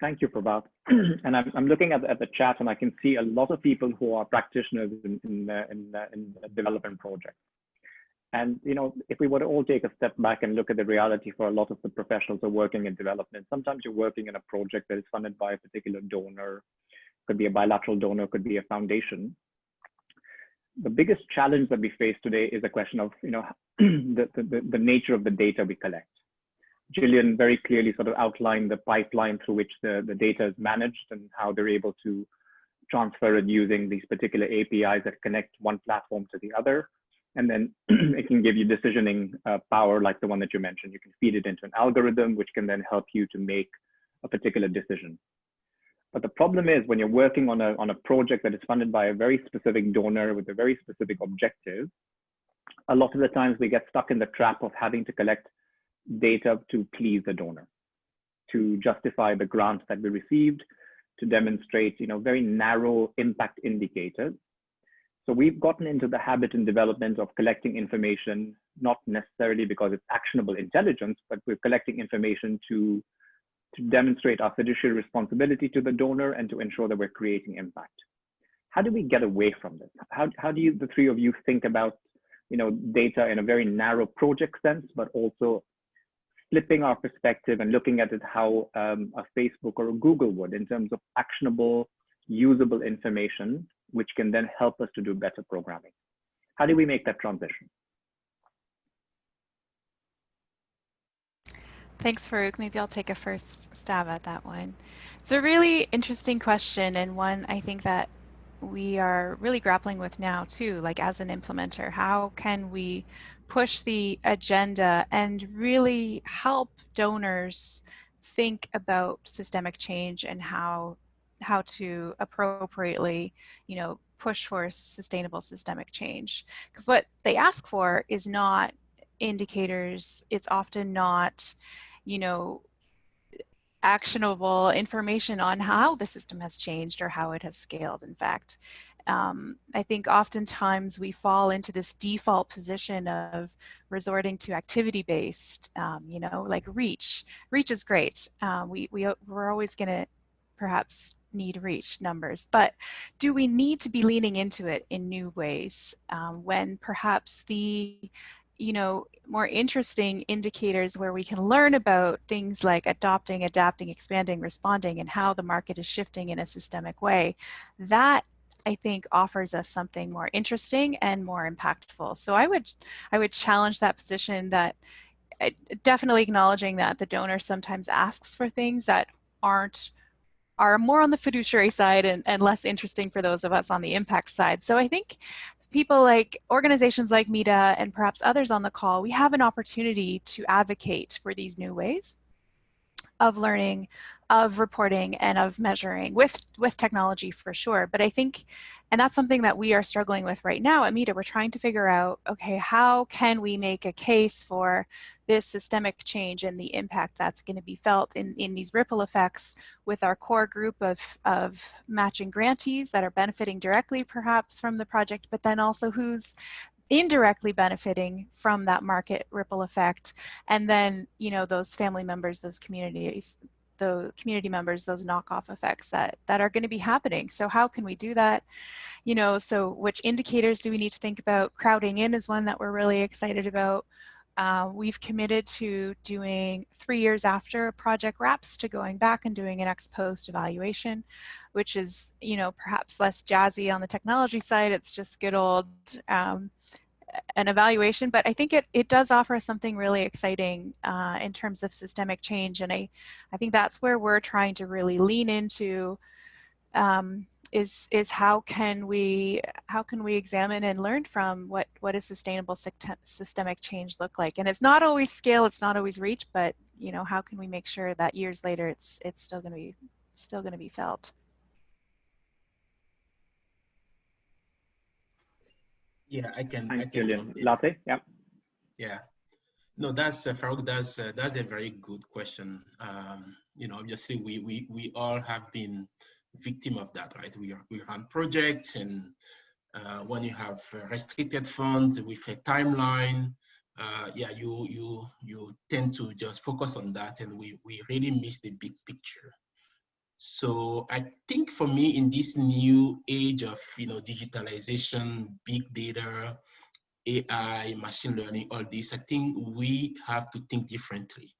Thank you, Prabhat. [CLEARS THROAT] and I'm, I'm looking at, at the chat and I can see a lot of people who are practitioners in, in, uh, in, uh, in development projects. And, you know, if we were to all take a step back and look at the reality for a lot of the professionals who are working in development, sometimes you're working in a project that is funded by a particular donor, could be a bilateral donor, could be a foundation. The biggest challenge that we face today is a question of, you know, [CLEARS THROAT] the, the, the nature of the data we collect. Gillian very clearly sort of outlined the pipeline through which the, the data is managed and how they're able to transfer it using these particular APIs that connect one platform to the other. And then [CLEARS THROAT] it can give you decisioning uh, power like the one that you mentioned. You can feed it into an algorithm, which can then help you to make a particular decision. But the problem is when you're working on a, on a project that is funded by a very specific donor with a very specific objective, a lot of the times we get stuck in the trap of having to collect data to please the donor, to justify the grant that we received, to demonstrate you know, very narrow impact indicators. So we've gotten into the habit and development of collecting information, not necessarily because it's actionable intelligence, but we're collecting information to, to demonstrate our fiduciary responsibility to the donor and to ensure that we're creating impact. How do we get away from this? How, how do you, the three of you think about you know, data in a very narrow project sense, but also flipping our perspective and looking at it how um, a Facebook or a Google would in terms of actionable, usable information, which can then help us to do better programming. How do we make that transition? Thanks, Farooq. Maybe I'll take a first stab at that one. It's a really interesting question and one I think that we are really grappling with now too, like as an implementer. How can we push the agenda and really help donors think about systemic change and how how to appropriately, you know, push for sustainable systemic change. Because what they ask for is not indicators, it's often not, you know, actionable information on how the system has changed or how it has scaled, in fact. Um, I think oftentimes we fall into this default position of resorting to activity-based, um, you know, like reach. Reach is great. Uh, we, we, we're always going to perhaps need reach numbers, but do we need to be leaning into it in new ways um, when perhaps the you know, more interesting indicators where we can learn about things like adopting, adapting, expanding, responding, and how the market is shifting in a systemic way, that I think offers us something more interesting and more impactful. So I would, I would challenge that position that uh, definitely acknowledging that the donor sometimes asks for things that aren't are more on the fiduciary side and, and less interesting for those of us on the impact side. So I think people like organizations like MEDA and perhaps others on the call, we have an opportunity to advocate for these new ways of learning, of reporting, and of measuring with, with technology for sure. But I think, and that's something that we are struggling with right now at MEDA, we're trying to figure out, okay, how can we make a case for this systemic change and the impact that's going to be felt in, in these ripple effects with our core group of, of matching grantees that are benefiting directly perhaps from the project, but then also who's indirectly benefiting from that market ripple effect. And then, you know, those family members, those communities, the community members, those knockoff effects that, that are going to be happening. So how can we do that? You know, so which indicators do we need to think about? Crowding in is one that we're really excited about. Uh, we've committed to doing three years after a project wraps to going back and doing an ex post evaluation, which is, you know, perhaps less jazzy on the technology side. It's just good old um, an evaluation, but I think it, it does offer something really exciting uh, in terms of systemic change. And I, I think that's where we're trying to really lean into um, is is how can we how can we examine and learn from what what does sustainable systemic change look like and it's not always scale it's not always reach but you know, how can we make sure that years later it's it's still going to be still going to be felt? Yeah, I can. Thanks, I can Julian. Latte, yeah. Yeah. No, that's uh, Farooq. That's uh, that's a very good question. Um, you know, obviously, we we we all have been victim of that, right? We are we run projects, and uh, when you have restricted funds with a timeline, uh, yeah, you you you tend to just focus on that, and we we really miss the big picture. So I think for me, in this new age of you know digitalization, big data, AI, machine learning, all this, I think we have to think differently.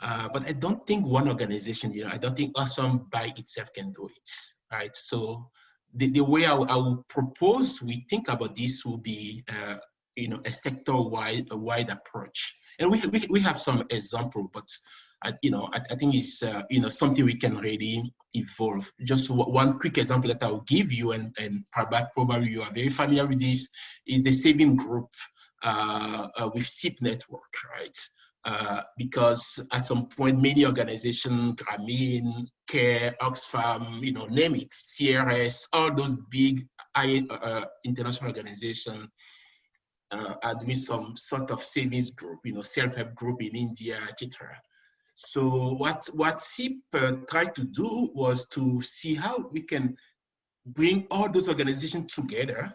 Uh, but I don't think one organization, you know, I don't think Oxfam by itself can do it, right? So the, the way I, I would propose we think about this will be, uh, you know, a sector-wide wide approach. And we, we, we have some example, but, I, you know, I, I think it's, uh, you know, something we can really evolve. Just one quick example that I'll give you, and, and probably you are very familiar with this, is the saving group uh, uh, with SEEP network, right? Uh, because at some point, many organizations, Grameen, CARE, Oxfam, you know, name it, CRS, all those big uh, international organizations uh, are doing some sort of savings group, you know, self-help group in India, etc. So what, what SEEP uh, tried to do was to see how we can bring all those organizations together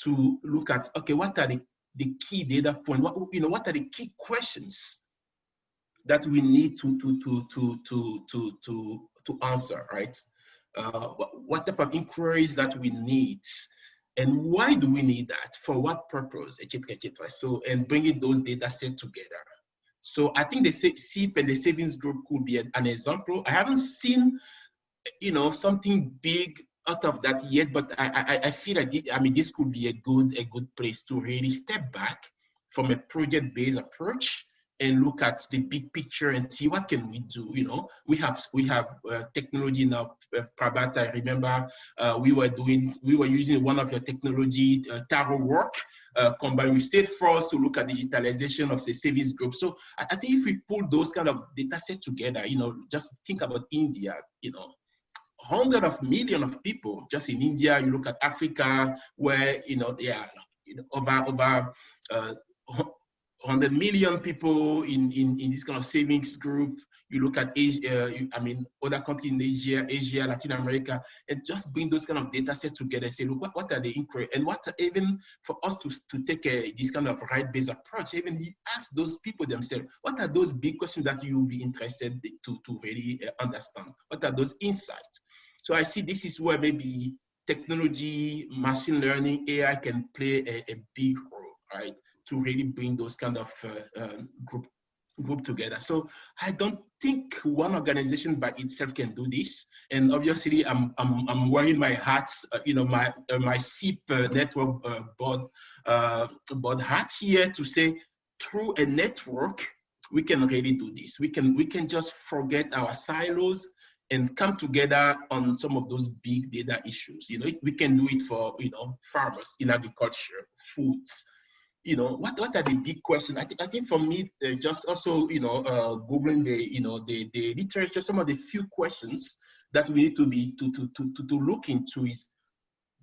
to look at, okay, what are the, the key data points, what, you know, what are the key questions that we need to, to, to, to, to, to, to, to answer, right? Uh, what type of inquiries that we need and why do we need that? For what purpose, etc., etc. So, and bringing those data set together. So I think the SEEP and the savings group could be an example. I haven't seen, you know, something big out of that yet, but I, I, I feel like, I mean, this could be a good, a good place to really step back from a project-based approach and look at the big picture and see what can we do you know? We have we have uh, technology now uh, Prabhat, I remember uh, we were doing we were using one of your technology uh, Taro work uh, combined with Salesforce to look at digitalization of the savings group. So I, think if we pull those kind of data sets together you know just think about India you know hundred of million of people just in India you look at Africa where you know they are over over uh, 100 million people in, in, in this kind of savings group. You look at Asia, uh, I mean, other countries in Asia, Asia, Latin America, and just bring those kind of data sets together and say, look, what, what are the inquiry? And what even for us to, to take a, this kind of right-based approach, even ask those people themselves, what are those big questions that you will be interested to, to really uh, understand? What are those insights? So I see this is where maybe technology, machine learning, AI can play a, a big role, right? To really bring those kind of uh, um, group group together. So I don't think one organization by itself can do this. And obviously, I'm I'm, I'm wearing my hat, uh, you know, my uh, my SEEP uh, network uh, board uh, board hat here to say through a network we can really do this. We can we can just forget our silos and come together on some of those big data issues. You know, we can do it for you know farmers in agriculture, foods, you know, what, what are the big questions? I think, I think for me, uh, just also, you know, uh, Googling the, you know, the, the literature, some of the few questions that we need to be, to, to, to, to, to look into is,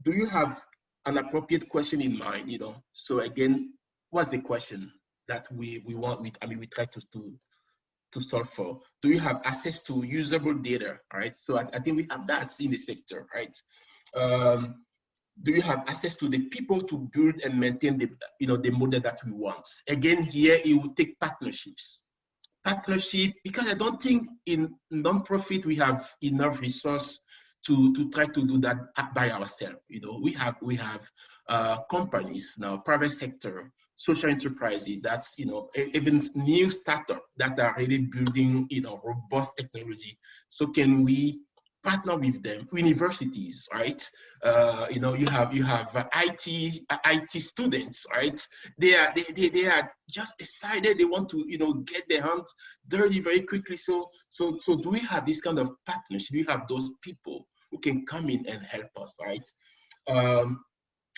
do you have an appropriate question in mind, you know? So again, what's the question that we, we want, we, I mean, we try to, to, to solve for? Do you have access to usable data, right? So I, I think we have that in the sector, right? Um, do you have access to the people to build and maintain the you know the model that we want? Again here it will take partnerships. Partnership because i don't think in non-profit we have enough resource to to try to do that by ourselves. You know we have we have uh, companies now private sector social enterprises that's you know even new startup that are really building you know robust technology. So can we partner with them universities right? Uh, you know you have you have uh, it uh, it students right? They are they, they, they are just decided they want to you know get their hands dirty very quickly. So so so do we have this kind of partnership? Do we have those people who can come in and help us right? Um,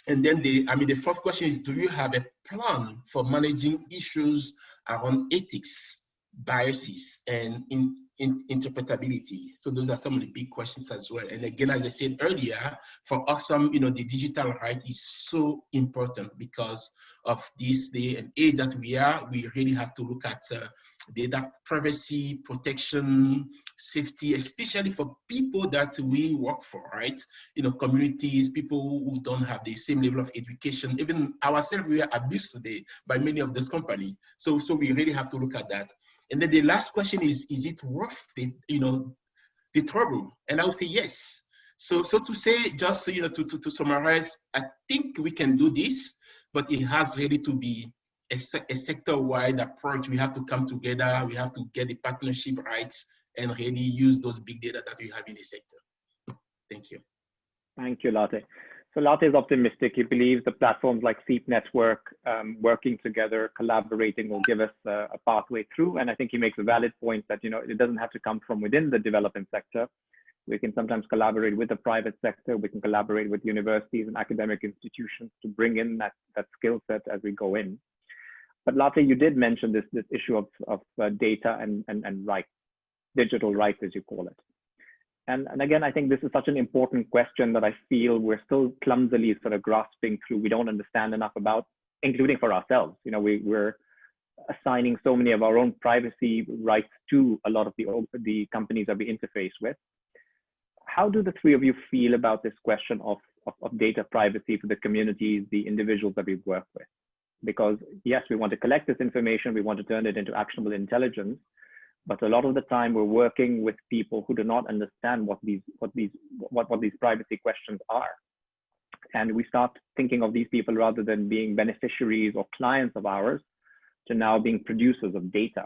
and then the i mean the fourth question is do you have a plan for managing issues around ethics biases and in, in, interpretability. So those are some of the big questions as well. And again, as I said earlier, for Oxfam, you know, the digital right is so important because of this day and age that we are. We really have to look at uh, data privacy, protection, safety, especially for people that we work for, right? You know, communities, people who don't have the same level of education, even ourselves, we are abused today by many of those companies. So, so we really have to look at that. And then the last question is, is it worth the, you know, the trouble? And I would say yes. So, so to say, just you know, to, to, to summarize, I think we can do this, but it has really to be a, a sector-wide approach. We have to come together. We have to get the partnership rights and really use those big data that we have in the sector. Thank you. Thank you, Latte. So Latte is optimistic. He believes the platforms like SEEP Network um, working together, collaborating will give us a, a pathway through. And I think he makes a valid point that, you know, it doesn't have to come from within the development sector. We can sometimes collaborate with the private sector. We can collaborate with universities and academic institutions to bring in that, that skill set as we go in. But Latte, you did mention this, this issue of, of uh, data and, and, and rights, digital rights, as you call it. And, and again, I think this is such an important question that I feel we're still clumsily sort of grasping through. We don't understand enough about, including for ourselves. You know, we, we're assigning so many of our own privacy rights to a lot of the, the companies that we interface with. How do the three of you feel about this question of, of, of data privacy for the communities, the individuals that we work with? Because yes, we want to collect this information, we want to turn it into actionable intelligence, but a lot of the time we're working with people who do not understand what these what these what, what these privacy questions are. And we start thinking of these people rather than being beneficiaries or clients of ours to now being producers of data.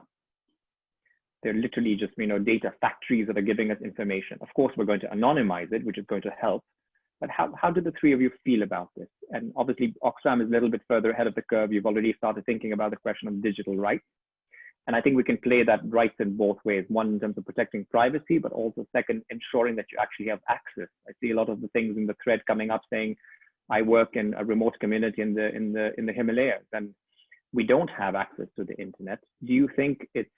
They're literally just you know data factories that are giving us information. Of course we're going to anonymize it which is going to help. But how, how do the three of you feel about this? And obviously oxfam is a little bit further ahead of the curve. You've already started thinking about the question of digital rights and I think we can play that rights in both ways. One, in terms of protecting privacy, but also second, ensuring that you actually have access. I see a lot of the things in the thread coming up saying, I work in a remote community in the, in the, in the Himalayas and we don't have access to the internet. Do you think it's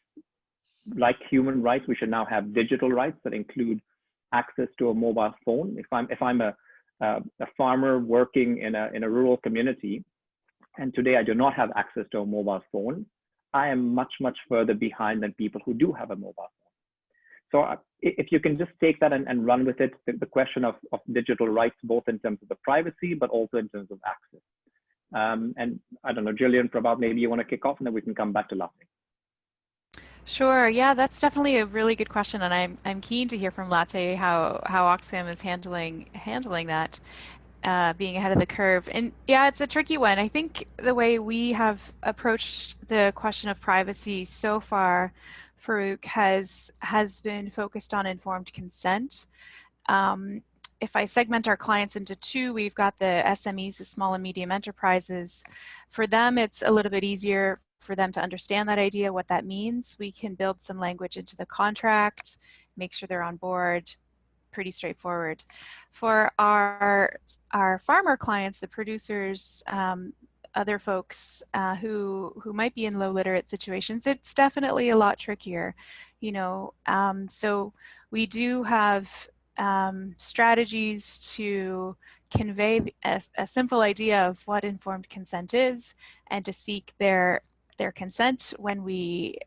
like human rights, we should now have digital rights that include access to a mobile phone? If I'm, if I'm a, a farmer working in a, in a rural community, and today I do not have access to a mobile phone, I am much, much further behind than people who do have a mobile phone. So uh, if you can just take that and, and run with it, the, the, question of, of digital rights, both in terms of the privacy, but also in terms of access. Um, and I don't know, Jillian, Prabhat, maybe you want to kick off and then we can come back to Latte. Sure. Yeah, that's definitely a really good question, and I'm I'm keen to hear from Latte how how Oxfam is handling handling that uh, being ahead of the curve. And yeah, it's a tricky one. I think the way we have approached the question of privacy so far, Farooq, has, has been focused on informed consent. Um, if I segment our clients into two, we've got the SMEs, the small and medium enterprises. For them, it's a little bit easier for them to understand that idea, what that means. We can build some language into the contract, make sure they're on board, pretty straightforward. For our, our farmer clients, the producers, um, other folks uh, who, who might be in low literate situations, it's definitely a lot trickier, you know. Um, so we do have um, strategies to convey a, a, simple idea of what informed consent is and to seek their their consent when we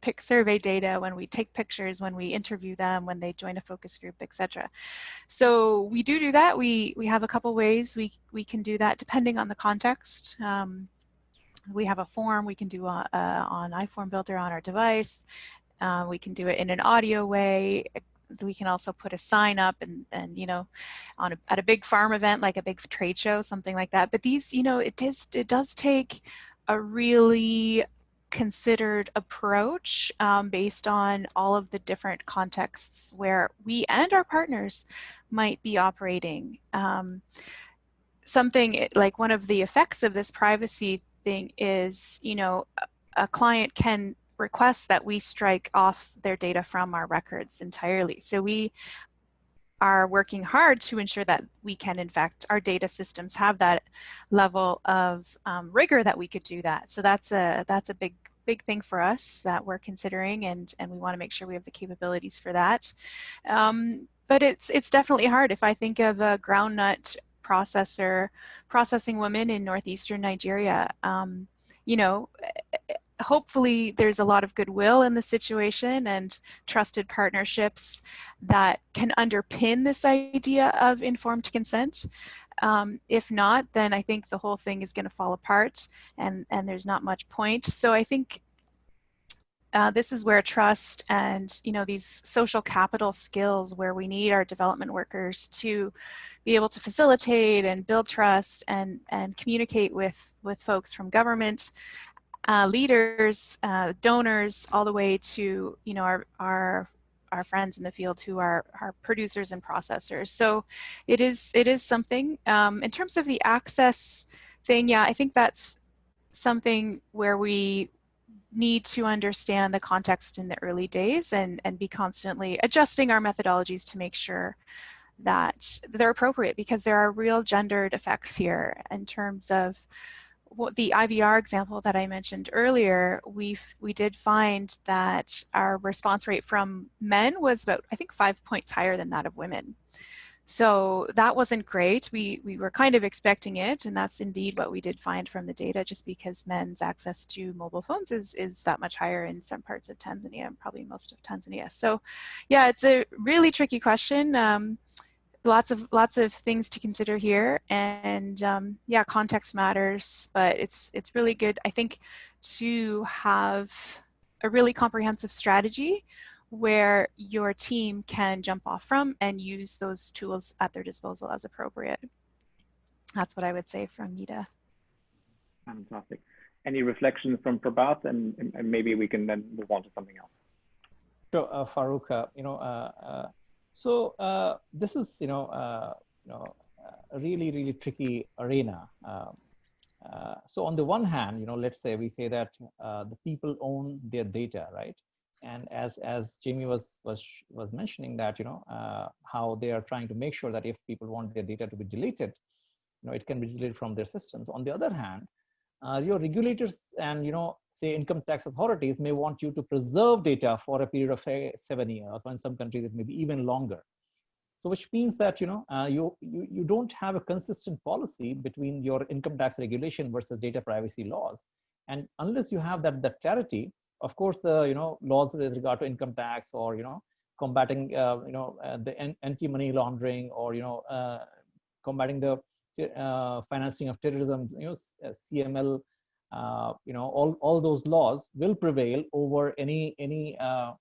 pick survey data, when we take pictures, when we interview them, when they join a focus group, etc. So we do do that. We, we have a couple ways we, we can do that depending on the context. Um, we have a form we can do on, uh, on iForm Builder on our device. Uh, we can do it in an audio way. We can also put a sign up and, and you know, on a, at a big farm event, like a big trade show, something like that. But these, you know, it does, it does take a really considered approach um, based on all of the different contexts where we and our partners might be operating. Um, something like one of the effects of this privacy thing is, you know, a, a client can request that we strike off their data from our records entirely. So we are working hard to ensure that we can, in fact, our data systems have that level of um, rigor that we could do that. So that's a that's a big big thing for us that we're considering and, and we want to make sure we have the capabilities for that. Um, but it's, it's definitely hard. If I think of a groundnut processor, processing woman in northeastern Nigeria, um, you know, hopefully there's a lot of goodwill in the situation and trusted partnerships that can underpin this idea of informed consent. Um, if not, then I think the whole thing is going to fall apart and, and there's not much point. So I think uh, this is where trust and you know these social capital skills where we need our development workers to be able to facilitate and build trust and and communicate with with folks from government uh, leaders, uh, donors, all the way to you know our our our friends in the field who are are producers and processors. So it is it is something. Um, in terms of the access thing, yeah, I think that's something where we need to understand the context in the early days and and be constantly adjusting our methodologies to make sure that they're appropriate because there are real gendered effects here in terms of the IVR example that I mentioned earlier, we we did find that our response rate from men was about, I think, five points higher than that of women. So that wasn't great. We, we were kind of expecting it, and that's indeed what we did find from the data, just because men's access to mobile phones is, is that much higher in some parts of Tanzania, and probably most of Tanzania. So yeah, it's a really tricky question. Um, lots of lots of things to consider here and um, yeah context matters but it's it's really good I think to have a really comprehensive strategy where your team can jump off from and use those tools at their disposal as appropriate. That's what I would say from MEDA. Fantastic. Any reflections from Prabhat and, and maybe we can then move on to something else. So uh, Farooq, uh, you know, uh, uh so uh, this is, you know, uh, you know, a really, really tricky arena. Um, uh, so on the one hand, you know, let's say we say that uh, the people own their data, right? And as as Jamie was was was mentioning that, you know, uh, how they are trying to make sure that if people want their data to be deleted, you know, it can be deleted from their systems. On the other hand, uh, your regulators and you know say income tax authorities may want you to preserve data for a period of seven years or in some countries it may be even longer. So which means that you know uh, you, you you don't have a consistent policy between your income tax regulation versus data privacy laws. And unless you have that that clarity of course the you know laws with regard to income tax or you know combating uh, you know uh, the anti-money laundering or you know uh, combating the uh, financing of terrorism, you know, uh, CML, uh, you know, all, all those laws will prevail over any any uh,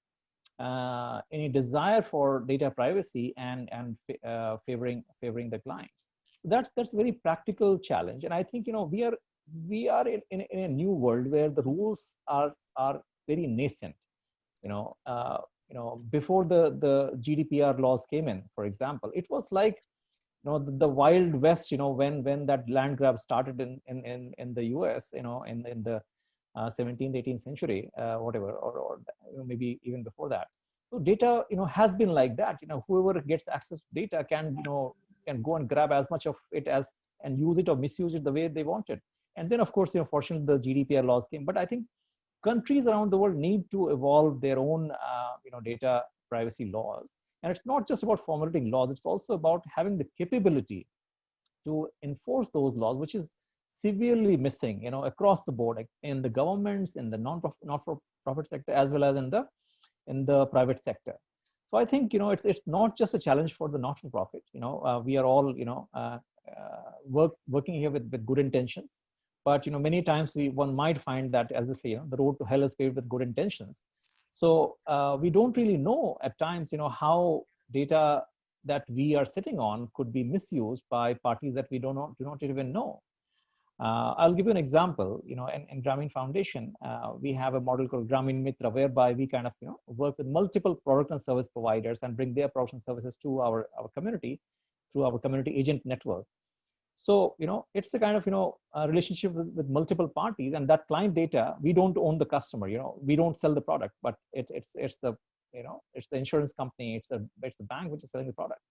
uh, any desire for data privacy and and uh, favoring favoring the clients. That's that's a very practical challenge, and I think you know we are we are in, in, in a new world where the rules are are very nascent. You know, you know, before the the GDPR laws came in, for example, it was like know the, the, wild west you know when when that land grab started in in in, in the us you know in in the uh, 17th 18th century uh, whatever or, or maybe even before that. So data you know has been like that. You know whoever gets access to data can you know can go and grab as much of it as and use it or misuse it the way they want it. And then of course you know fortunately the gdpr laws came. But i think countries around the world need to evolve their own uh, you know data privacy laws and it's not just about formulating laws, it's also about having the capability to enforce those laws, which is severely missing, you know, across the board in the governments, in the non-profit, not-for-profit sector, as well as in the in the private sector. So I think you know it's it's not just a challenge for the not-for-profit. You know, uh, we are all you know uh, uh, work working here with with good intentions, but you know many times we one might find that as I say, you know, the road to hell is paved with good intentions. So uh, we don't really know at times, you know, how data that we are sitting on could be misused by parties that we do not, do not even know. Uh, I'll give you an example, you know, in, in Grameen Foundation, uh, we have a model called Grameen Mitra, whereby we kind of, you know, work with multiple product and service providers and bring their product and services to our, our community through our community agent network. So, you know, it's a kind of, you know, relationship with, with, multiple parties and that client data, we don't own the customer, you know, we don't sell the product, but it, it's, it's the, you know, it's the insurance company, it's the, it's the bank which is selling the product.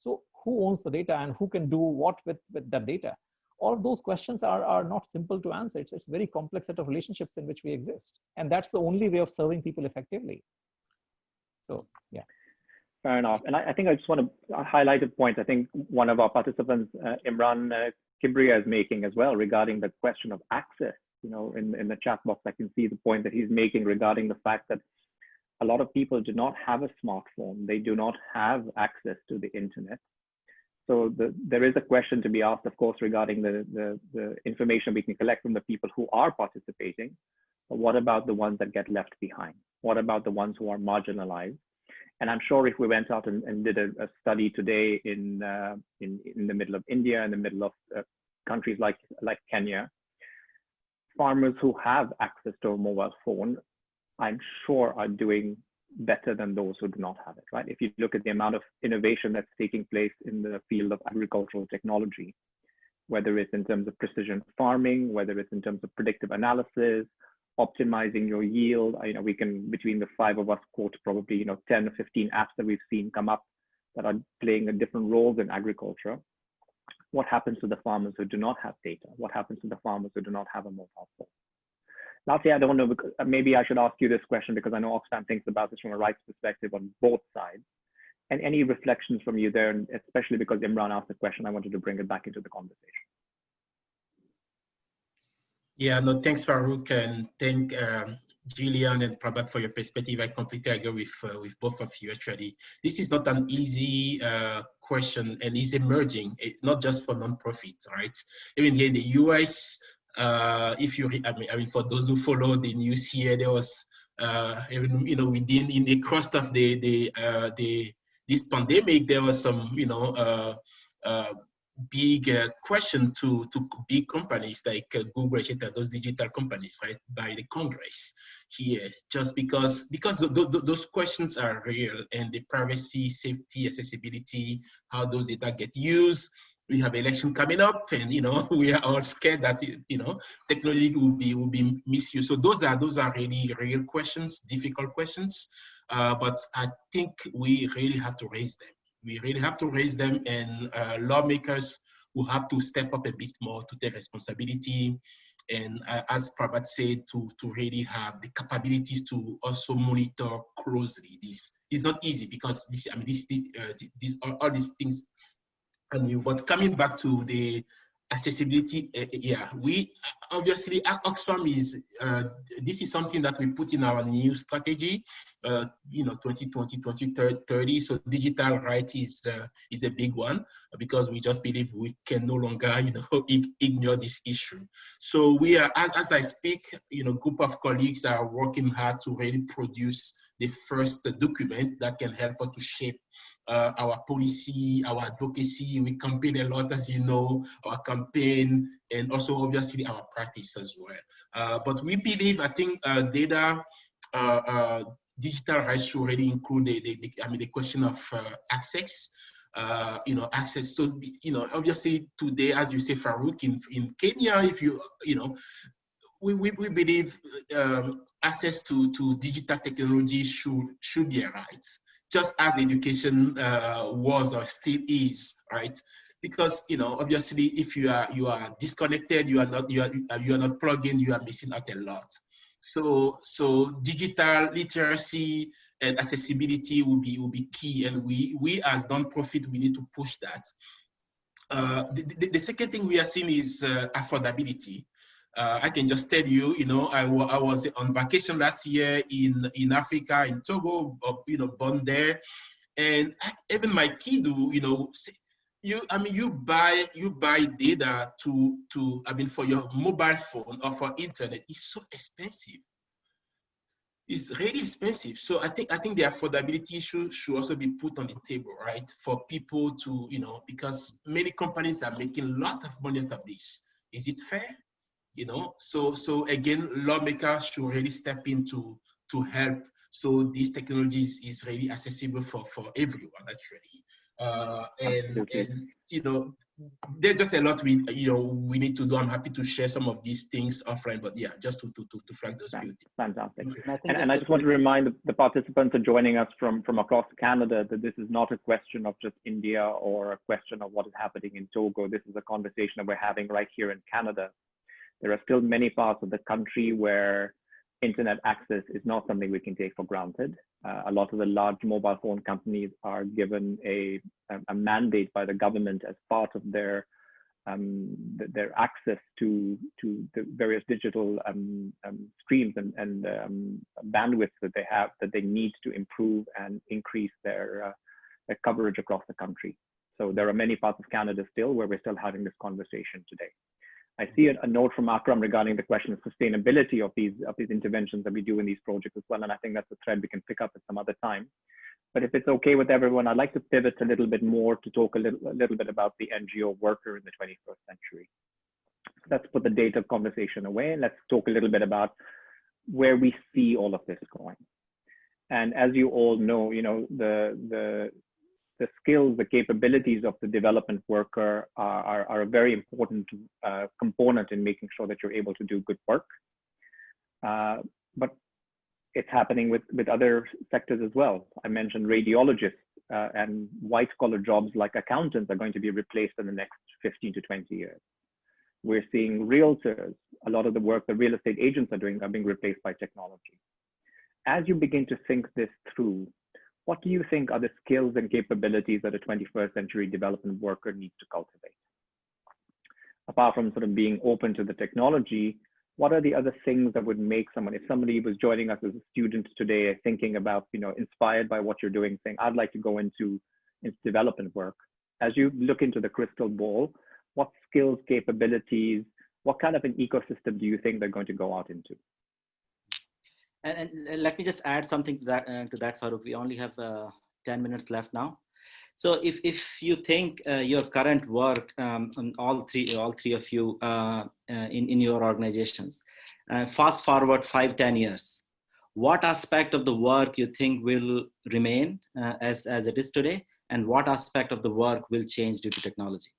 So who owns the data and who can do what with, with that data? all of those questions are, are not simple to answer. It's, it's a very complex set of relationships in which we exist. And that's the only way of serving people effectively. So, yeah. Fair enough. And I, I think I just want to highlight a point. I think one of our participants, uh, Imran uh, is making as well regarding the question of access. You know, in, in the chat box, I can see the point that he's making regarding the fact that a lot of people do not have a smartphone. They do not have access to the internet. So the, there is a question to be asked, of course, regarding the, the, the, information we can collect from the people who are participating. But what about the ones that get left behind? What about the ones who are marginalized? And I'm sure if we went out and, and did a, a, study today in, uh, in, in the middle of India, in the middle of uh, countries like, like Kenya, farmers who have access to a mobile phone, I'm sure are doing better than those who do not have it, right? If you look at the amount of innovation that's taking place in the field of agricultural technology, whether it's in terms of precision farming, whether it's in terms of predictive analysis, optimizing your yield, you know, we can, between the five of us, quote probably, you know, 10 or 15 apps that we've seen come up that are playing a different roles in agriculture. What happens to the farmers who do not have data? What happens to the farmers who do not have a mobile phone? Lastly, I don't know, uh, maybe I should ask you this question because I know Oxfam thinks about this from a rights perspective on both sides. And any reflections from you there, especially because Imran asked the question, I wanted to bring it back into the conversation. Yeah, no, thanks, Farooq, and thank um, Julian and Prabhat for your perspective. I completely agree with uh, with both of you. Actually, this is not an easy uh, question, and it's emerging, not just for nonprofits, right? Even here in the US, uh, if you, I mean, I mean, for those who follow the news here, there was uh, even, you know, within in the course of the the uh, the this pandemic, there was some, you know, uh, big uh, question to to big companies like uh, Google, etc., those digital companies, right, by the Congress here, just because because th th those questions are real and the privacy, safety, accessibility, how those data get used, we have election coming up and you know [LAUGHS] we are all scared that you know technology will be will be misused so those are those are really real questions difficult questions uh, but i think we really have to raise them we really have to raise them and uh, lawmakers will have to step up a bit more to take responsibility and uh, as Prabhat said, to, to really have the capabilities to also monitor closely this. It's not easy because this, I mean, this, this, uh, this all, all these things and but coming back to the accessibility uh, yeah. We obviously oxfam is uh, this is something that we put in our new strategy uh, you know 2020 2030 so digital right is uh, is a big one because we just believe we can no longer you know [LAUGHS] ignore this issue. So we are as, as i speak you know group of colleagues are working hard to really produce the first document that can help us to shape uh, our policy, our advocacy. We campaign a lot, as you know, our campaign, and also obviously our practice as well. Uh, but we believe, I think, uh, data, uh, uh, digital rights should already include the, the, the, I mean, the question of uh, access. you know, access. So, you know, obviously today, as you say, Farooq, in, in Kenya, if you, you know, we, we, we believe um, access to, to digital technology should, should be a right just as education uh, was or still is, right? Because you know, obviously, if you are you are disconnected, you are not you are you are not plugged in, you are missing out a lot. So so digital literacy and accessibility will be will be key, and we we as non-profit we need to push that. Uh, the, the, the, second thing we are seeing is uh, affordability. Uh, I can just tell you, you know, I, I was on vacation last year in, in Africa, in Togo, uh, you know, born there. And even my kid, you know, you, I mean, you buy, you buy data to, to, I mean, for your mobile phone or for internet, it's so expensive. It's really expensive. So I think, I think the affordability issue should also be put on the table, right? For people to, you know, because many companies are making a lot of money out of this. Is it fair? You know so so again lawmakers should really step into to to help so these technologies is really accessible for for everyone actually uh and and you know there's just a lot we you know we need to do. I'm happy to share some of these things offline, but yeah, just to to to, to flag those few things. Fantastic. Thank you. And I, And, and I just want to remind the- the participants are joining us from, from across Canada that this is not a question of just India or a question of what is happening in Togo. This is a conversation that we're having right here in Canada. There are still many parts of the country where internet access is not something we can take for granted. Uh, a lot of the large mobile phone companies are given a, a, mandate by the government as part of their um, th- their access to to the various digital um, um, streams and, and um, bandwidth that they have that they need to improve and increase their, uh, their coverage across the country. So there are many parts of Canada still where we're still having this conversation today. I see a, a note from Akram regarding the question of sustainability of these of these interventions that we do in these projects as well, and I think that's a thread we can pick up at some other time. But if it's okay with everyone, I'd like to pivot a little bit more to talk a little, a little bit about the NGO worker in the 21st century. Let's put the data conversation away and let's talk a little bit about where we see all of this going. And as you all know, you know, the, the, the skills, the capabilities of the development worker are, are, are a very important uh, component in making sure that you're able to do good work. Uh, but it's happening with, with other sectors as well. I mentioned radiologists uh, and white collar jobs like accountants are going to be replaced in the next 15 to 20 years. We're seeing realtors, a lot of the work the real estate agents are doing are being replaced by technology. As you begin to think this through, what do you think are the skills and capabilities that a 21st century development worker needs to cultivate? Apart from sort of being open to the technology, what are the other things that would make someone, if somebody was joining us as a student today, thinking about, you know, inspired by what you're doing, saying, I'd like to go into, into development work. As you look into the crystal ball, what skills, capabilities, what kind of an ecosystem do you think they're going to go out into? And, and let me just add something to that, uh, to that, Farooq. We only have uh, 10 minutes left now. So if, if you think uh, your current work, um, all three, all three of you uh, in, in your organizations, fast forward five, 10 years, what aspect of the work you think will remain as, as it is today? And what aspect of the work will change due to technology?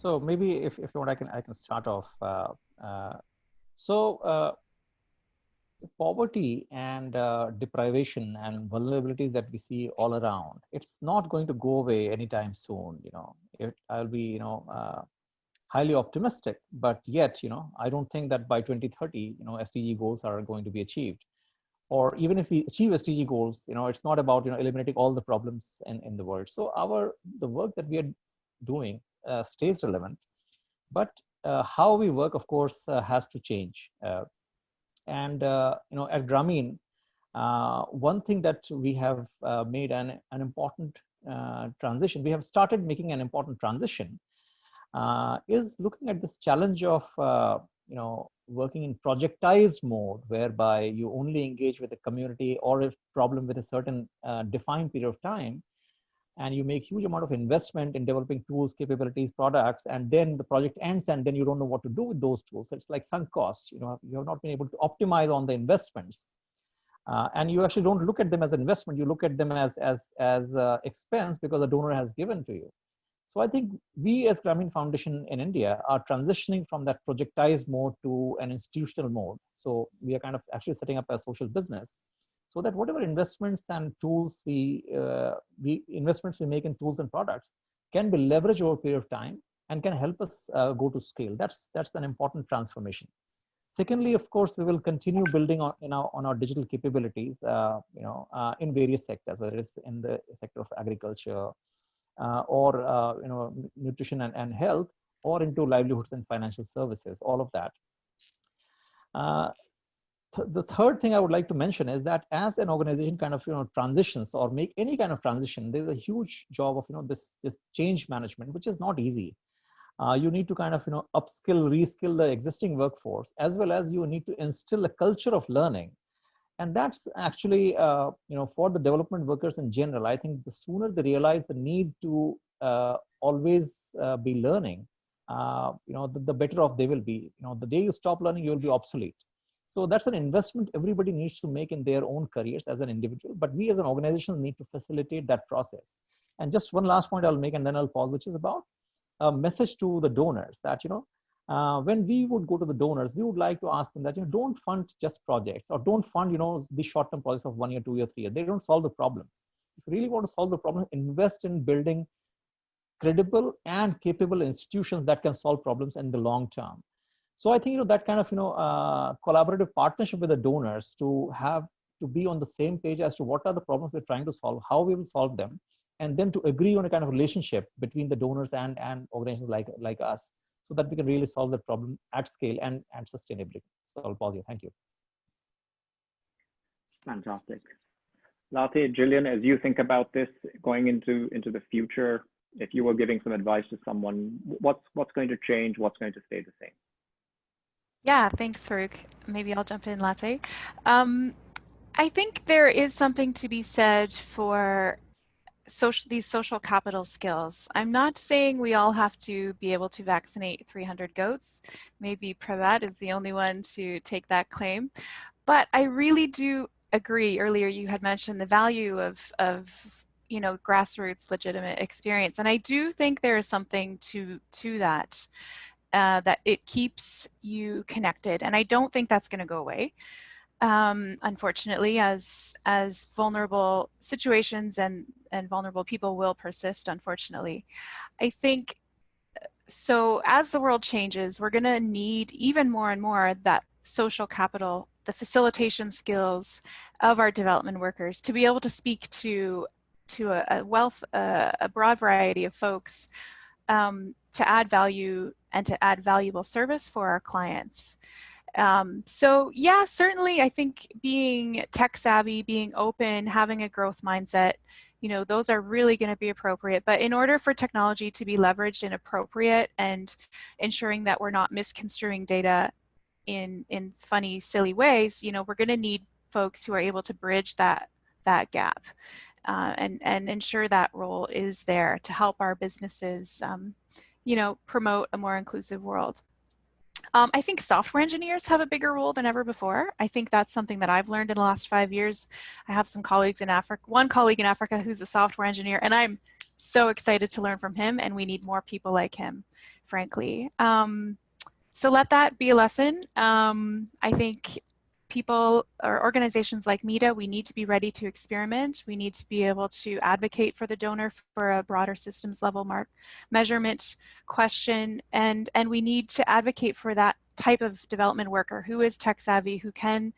So maybe if, if you want, I can, I can start off. Uh, uh, so uh, poverty and uh, deprivation and vulnerabilities that we see all around, it's not going to go away anytime soon. You know, it, I'll be, you know, uh, highly optimistic, but yet, you know, I don't think that by 2030, you know, SDG goals are going to be achieved. Or even if we achieve SDG goals, you know, it's not about, you know, eliminating all the problems in, in the world. So our, the work that we are doing stays relevant, but uh, how we work, of course, uh, has to change. Uh, and uh, you know, at Grameen, uh, one thing that we have made an an important transition. We have started making an important transition. is looking at this challenge of you know working in projectized mode, whereby you only engage with the community or a problem with a certain defined period of time, and you make huge amount of investment in developing tools, capabilities, products, and then the project ends and then you don't know what to do with those tools. It's like sunk costs, you know, you have not been able to optimize on the investments. Uh, and you actually don't look at them as investment, you look at them as, as, as uh, expense because the donor has given to you. So I think we as Grameen Foundation in India are transitioning from that projectized mode to an institutional mode. So we are kind of actually setting up a social business so that whatever investments and tools we, uh, we investments we make in tools and products can be leveraged over a period of time and can help us uh, go to scale. That's that's an important transformation. Secondly, of course, we will continue building on, you know, on our digital capabilities, uh, you know, uh, in various sectors, whether it's in the sector of agriculture uh, or, uh, you know, nutrition and, and health, or into livelihoods and financial services, all of that th the third thing I would like to mention is that as an organization kind of you know transitions or make any kind of transition, there's a huge job of you know this this change management, which is not easy. Uh, you need to kind of you know upskill, reskill the existing workforce, as well as you need to instill a culture of learning, and that's actually uh, you know for the development workers in general. I think the sooner they realize the need to uh, always uh, be learning, uh, you know, the, the better off they will be. You know, the day you stop learning, you will be obsolete. So that's an investment everybody needs to make in their own careers as an individual, but we as an organization need to facilitate that process. And just one last point I'll make and then I'll pause, which is about a message to the donors that, you know, uh, when we would go to the donors, we would like to ask them that, you know, don't fund just projects or don't fund, you know, the short-term projects of one year, two year, three year. They don't solve the problems. If you really want to solve the problem, invest in building credible and capable institutions that can solve problems in the long term. So I think you know that kind of you know uh, collaborative partnership with the donors to have to be on the same page as to what are the problems we're trying to solve, how we will solve them, and then to agree on a kind of relationship between the donors and and organizations like like us, so that we can really solve the problem at scale and and sustainably. So I'll pause here. Thank you. Fantastic. Latte, Gillian, as you think about this going into into the future, if you were giving some advice to someone, what's what's going to change? What's going to stay the same? Yeah, thanks, Farooq. Maybe I'll jump in, Latte. Um, I think there is something to be said for social these social capital skills. I'm not saying we all have to be able to vaccinate 300 goats. Maybe Prabhat is the only one to take that claim. But I really do agree. Earlier you had mentioned the value of, of you know, grassroots legitimate experience. And I do think there is something to, to that uh, that it keeps you connected. And I don't think that's going to go away. Um, unfortunately, as as vulnerable situations and and vulnerable people will persist. Unfortunately, I think so. As the world changes, we're going to need even more and more that social capital, the facilitation skills of our development workers to be able to speak to to a, a wealth, uh, a broad variety of folks um, to add value and to add valuable service for our clients. Um, so yeah, certainly I think being tech savvy, being open, having a growth mindset, you know, those are really going to be appropriate. But in order for technology to be leveraged and appropriate and ensuring that we're not misconstruing data in, in funny, silly ways, you know, we're going to need folks who are able to bridge that, that gap. Uh, and, and ensure that role is there to help our businesses um, you know, promote a more inclusive world. Um, I think software engineers have a bigger role than ever before. I think that's something that I've learned in the last five years. I have some colleagues in Africa, one colleague in Africa who's a software engineer, and I'm so excited to learn from him, and we need more people like him, frankly. Um, so let that be a lesson. Um, I think people or organizations like MEDA, we need to be ready to experiment. We need to be able to advocate for the donor for a broader systems level mark measurement question. And, and we need to advocate for that type of development worker who is tech savvy, who can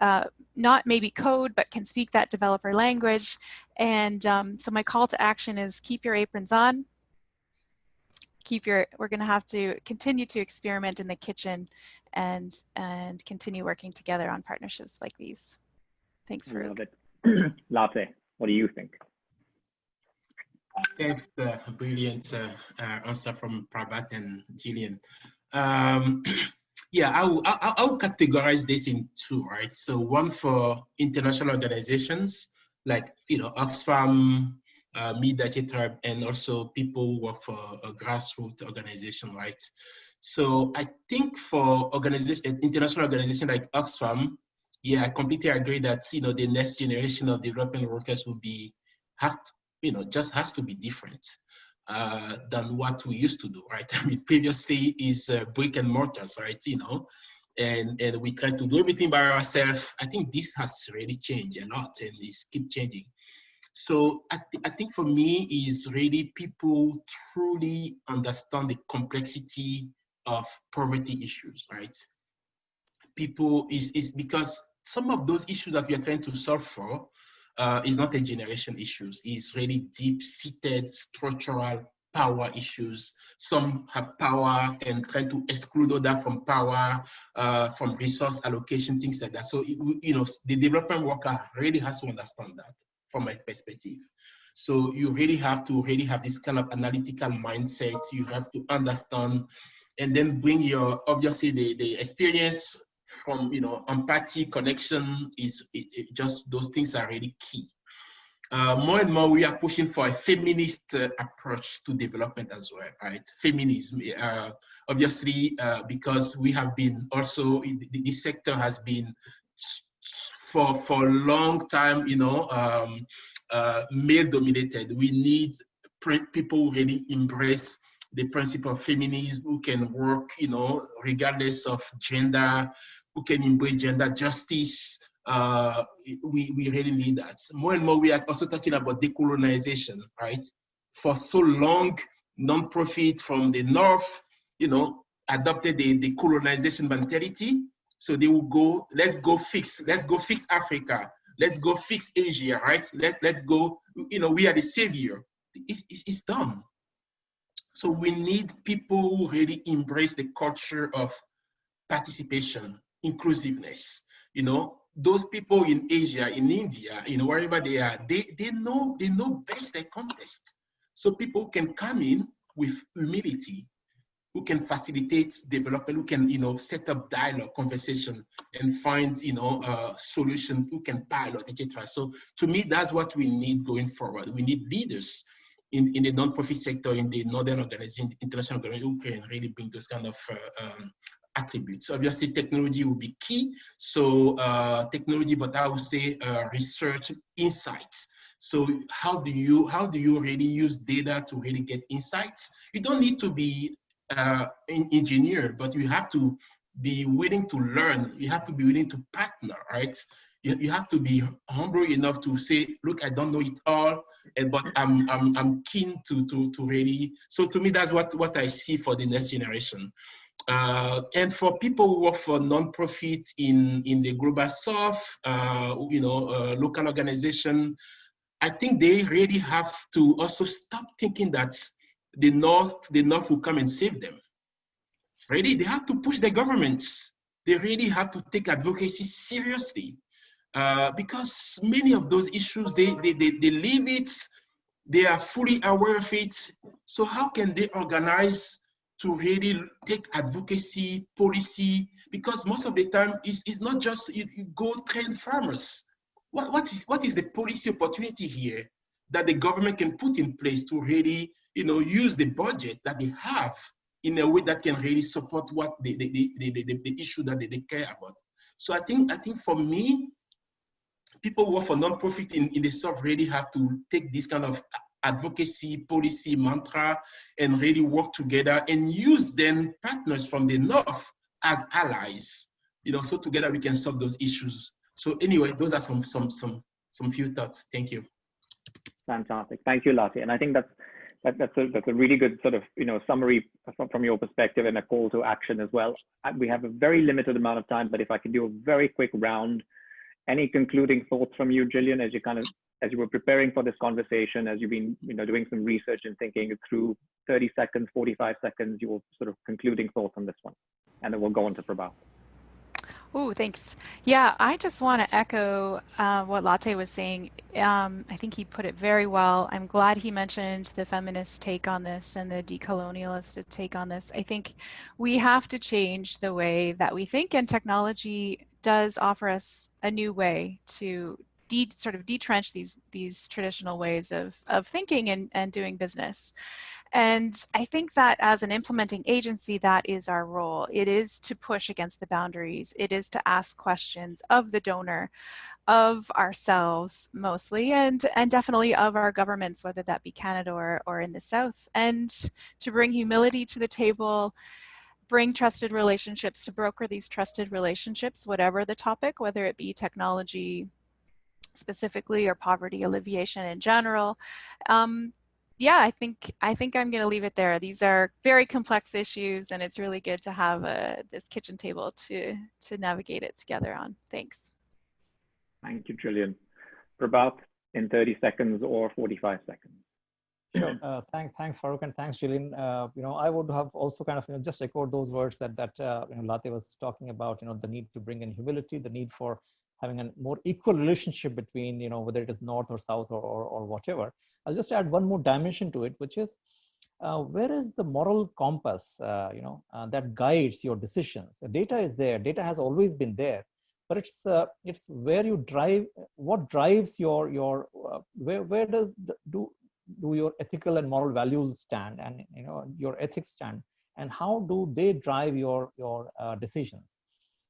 uh, not maybe code, but can speak that developer language. And um, so my call to action is keep your aprons on, keep your, we're gonna have to continue to experiment in the kitchen and, and continue working together on partnerships like these. Thanks, for it. [CLEARS THROAT] Latte, what do you think? Thanks, uh, brilliant uh, uh, answer from Prabhat and Gillian. Um, [CLEARS THROAT] yeah, I will, I, I will categorize this in two, right? So one for international organizations like, you know, Oxfam, uh, MEDA, etc., and also people who work for a grassroots organization, right? So I think for organization, international organization like Oxfam, yeah, I completely agree that you know the next generation of development workers will be have you know just has to be different uh, than what we used to do, right? [LAUGHS] I mean, previously is uh, brick and mortars, right? You know, and and we try to do everything by ourselves. I think this has really changed a lot and is keep changing. So I, th I think for me is really people truly understand the complexity of poverty issues, right? People is, is because some of those issues that we are trying to solve for uh, is not a generation issues, it's really deep-seated structural power issues. Some have power and trying to exclude other from power, uh, from resource allocation, things like that. So, you know, the development worker really has to understand that from my perspective. So you really have to really have this kind of analytical mindset. You have to understand and then bring your, obviously the, the experience from, you know, empathy, connection is it, it just, those things are really key. uh, more and more we are pushing for a feminist uh, approach to development as well, right? Feminism, uh, obviously, uh, because we have been also, this sector has been for, for a long time, you know, um, uh, male dominated. We need people who really embrace the principle of feminism, who can work, you know, regardless of gender, who can embrace gender justice, uh, we, we really need that. More and more, we are also talking about decolonization, right? For so long, non-profit from the North, you know, adopted the, the colonization mentality. So they will go, let's go fix, let's go fix Africa. Let's go fix Asia, right? Let, let's go, you know, we are the savior. It's, it's, it's done. So we need people who really embrace the culture of participation, inclusiveness, you know, those people in Asia, in India, you know, wherever they are, they, they know they know best their context. So people can come in with humility, who can facilitate development, who can, you know, set up dialogue, conversation, and find, you know, solution, who can pilot, etc. So to me, that's what we need going forward. We need leaders in, in the non-profit sector, in the northern organization, international organization, who can really bring those kind of uh, um, attributes. Obviously, technology will be key. So uh, technology, but I would say uh, research insights. So how do you how do you really use data to really get insights? You don't need to be uh, engineer, but you have to be willing to learn. You have to be willing to partner, right? You, you have to be humble enough to say, look, I don't know it all, and but I'm I'm I'm keen to to to really. So to me, that's what what I see for the next generation. Uh, and for people who work for non-profit in, in the global south, uh, you know, uh, local organization, I think they really have to also stop thinking that the North, the North will come and save them. Really, they have to push the governments. They really have to take advocacy seriously uh, because many of those issues, they, they, they, they live it, they are fully aware of it. So how can they organize to really take advocacy policy because most of the time it's, it's not just you, you go train farmers what, what is what is the policy opportunity here that the government can put in place to really you know use the budget that they have in a way that can really support what the the, the, the, the, issue that they, they care about. So i think i think for me people who work for non-profit in, in the south really have to take this kind of advocacy policy mantra and really work together and use then partners from the north as allies you know so together we can solve those issues. So anyway those are some some some some few thoughts. Thank you fantastic thank you Latte. and i think that's that, that's a that's a really good sort of you know summary from, your perspective and a call to action as well uh, we have a very limited amount of time but if i can do a very quick round any concluding thoughts from you, Gillian, as you kind of as you were preparing for this conversation, as you've been you know doing some research and thinking through 30 seconds, 45 seconds, your sort of concluding thoughts on this one, and then we'll go on to Prabhat. Oh, thanks. Yeah, I just want to echo uh, what Latte was saying. Um, I think he put it very well. I'm glad he mentioned the feminist take on this and the decolonialist take on this. I think we have to change the way that we think, and technology does offer us a new way to de sort of detrench these these traditional ways of of thinking and, and doing business. And I think that as an implementing agency, that is our role. It is to push against the boundaries. It is to ask questions of the donor, of ourselves mostly, and, and definitely of our governments, whether that be Canada or, or in the South, and to bring humility to the table bring trusted relationships to broker these trusted relationships, whatever the topic, whether it be technology specifically or poverty alleviation in general. Um, yeah, I think I think I'm going to leave it there. These are very complex issues, and it's really good to have a, this kitchen table to to navigate it together on. Thanks. Thank you, Julian. Prabhat, in 30 seconds or 45 seconds. Sure. Uh, thank, thanks, Farooq, and thanks, Gillian. Uh, you know, I would have also kind of you know just echoed those words that that uh, you know Latte was talking about. You know, the need to bring in humility, the need for having a more equal relationship between you know whether it is north or south or or, or whatever. I'll just add one more dimension to it, which is uh, where is the moral compass? Uh, you know, uh, that guides your decisions. Data is there. Data has always been there, but it's uh, it's where you drive what drives your your uh, where where does the, do do your ethical and moral values stand and you know your ethics stand and how do they drive your your uh, decisions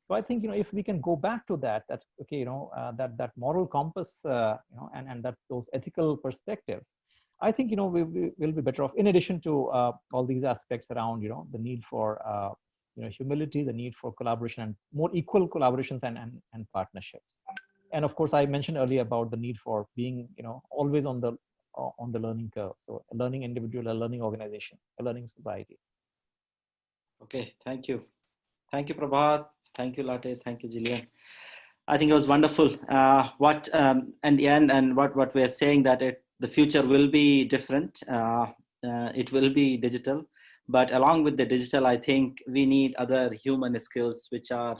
so i think you know if we can go back to that that okay you know uh, that that moral compass uh, you know and and that those ethical perspectives i think you know we, we will be better off in addition to uh, all these aspects around you know the need for uh, you know humility the need for collaboration and more equal collaborations and and, and partnerships and of course i mentioned earlier about the need for being you know always on the uh, on the learning curve. So a learning individual, a learning organization, a learning society. Okay, thank you. Thank you, Prabhat. Thank you, Latte. Thank you, Jillian. I think it was wonderful. Uh, what um, and the end and what what we're saying that it the future will be different. Uh, uh, it will be digital, but along with the digital, I think we need other human skills which are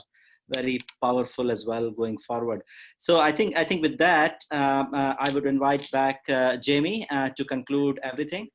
very powerful as well going forward. So I think I think with that, um, I would invite back uh, Jamie to conclude everything.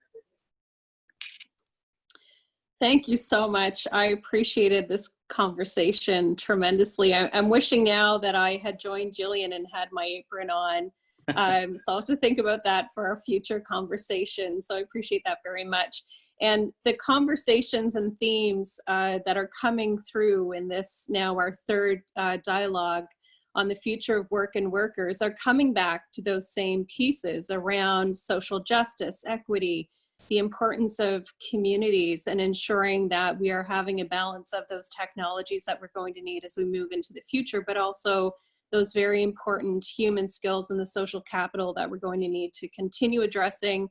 Thank you so much. I appreciated this conversation tremendously. I, am wishing now that I had joined Jillian and had my apron on. Um, so I'll have to think about that for our future conversation. So I appreciate that very much. And the conversations and themes uh, that are coming through in this now our third uh, dialogue on the future of work and workers are coming back to those same pieces around social justice, equity, the importance of communities and ensuring that we are having a balance of those technologies that we're going to need as we move into the future, but also those very important human skills and the social capital that we're going to need to continue addressing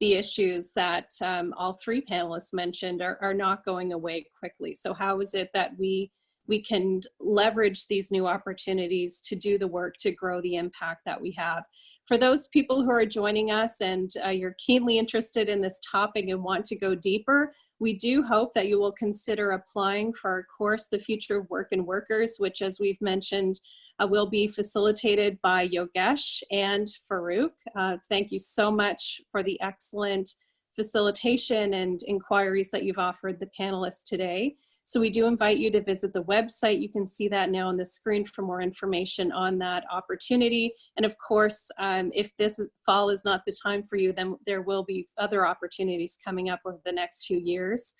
the issues that um, all three panelists mentioned are, are not going away quickly. So how is it that we we can leverage these new opportunities to do the work to grow the impact that we have. For those people who are joining us and uh, you're keenly interested in this topic and want to go deeper, we do hope that you will consider applying for our course, The Future of Work and Workers, which as we've mentioned, uh, will be facilitated by Yogesh and Farooq. Uh, thank you so much for the excellent facilitation and inquiries that you've offered the panelists today. So we do invite you to visit the website. You can see that now on the screen for more information on that opportunity. And of course, um, if this fall is not the time for you, then there will be other opportunities coming up over the next few years.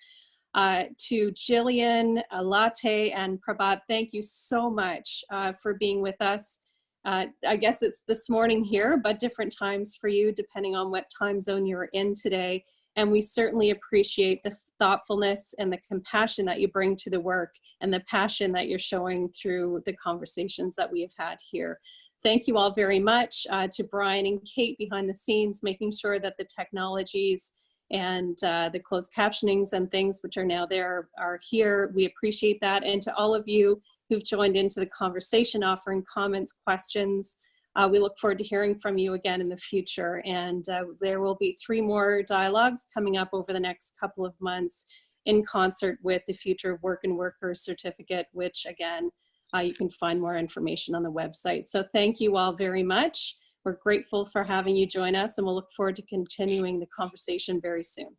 Uh, to Jillian, uh, Latte, and Prabhat, thank you so much uh, for being with us. Uh, I guess it's this morning here, but different times for you, depending on what time zone you're in today. And we certainly appreciate the thoughtfulness and the compassion that you bring to the work and the passion that you're showing through the conversations that we have had here. Thank you all very much uh, to Brian and Kate behind the scenes, making sure that the technologies and uh, the closed captionings and things which are now there are here. We appreciate that. And to all of you who've joined into the conversation, offering comments, questions, uh, we look forward to hearing from you again in the future. And uh, there will be three more dialogues coming up over the next couple of months in concert with the Future of Work and Workers certificate, which again, uh, you can find more information on the website. So thank you all very much. We're grateful for having you join us and we'll look forward to continuing the conversation very soon.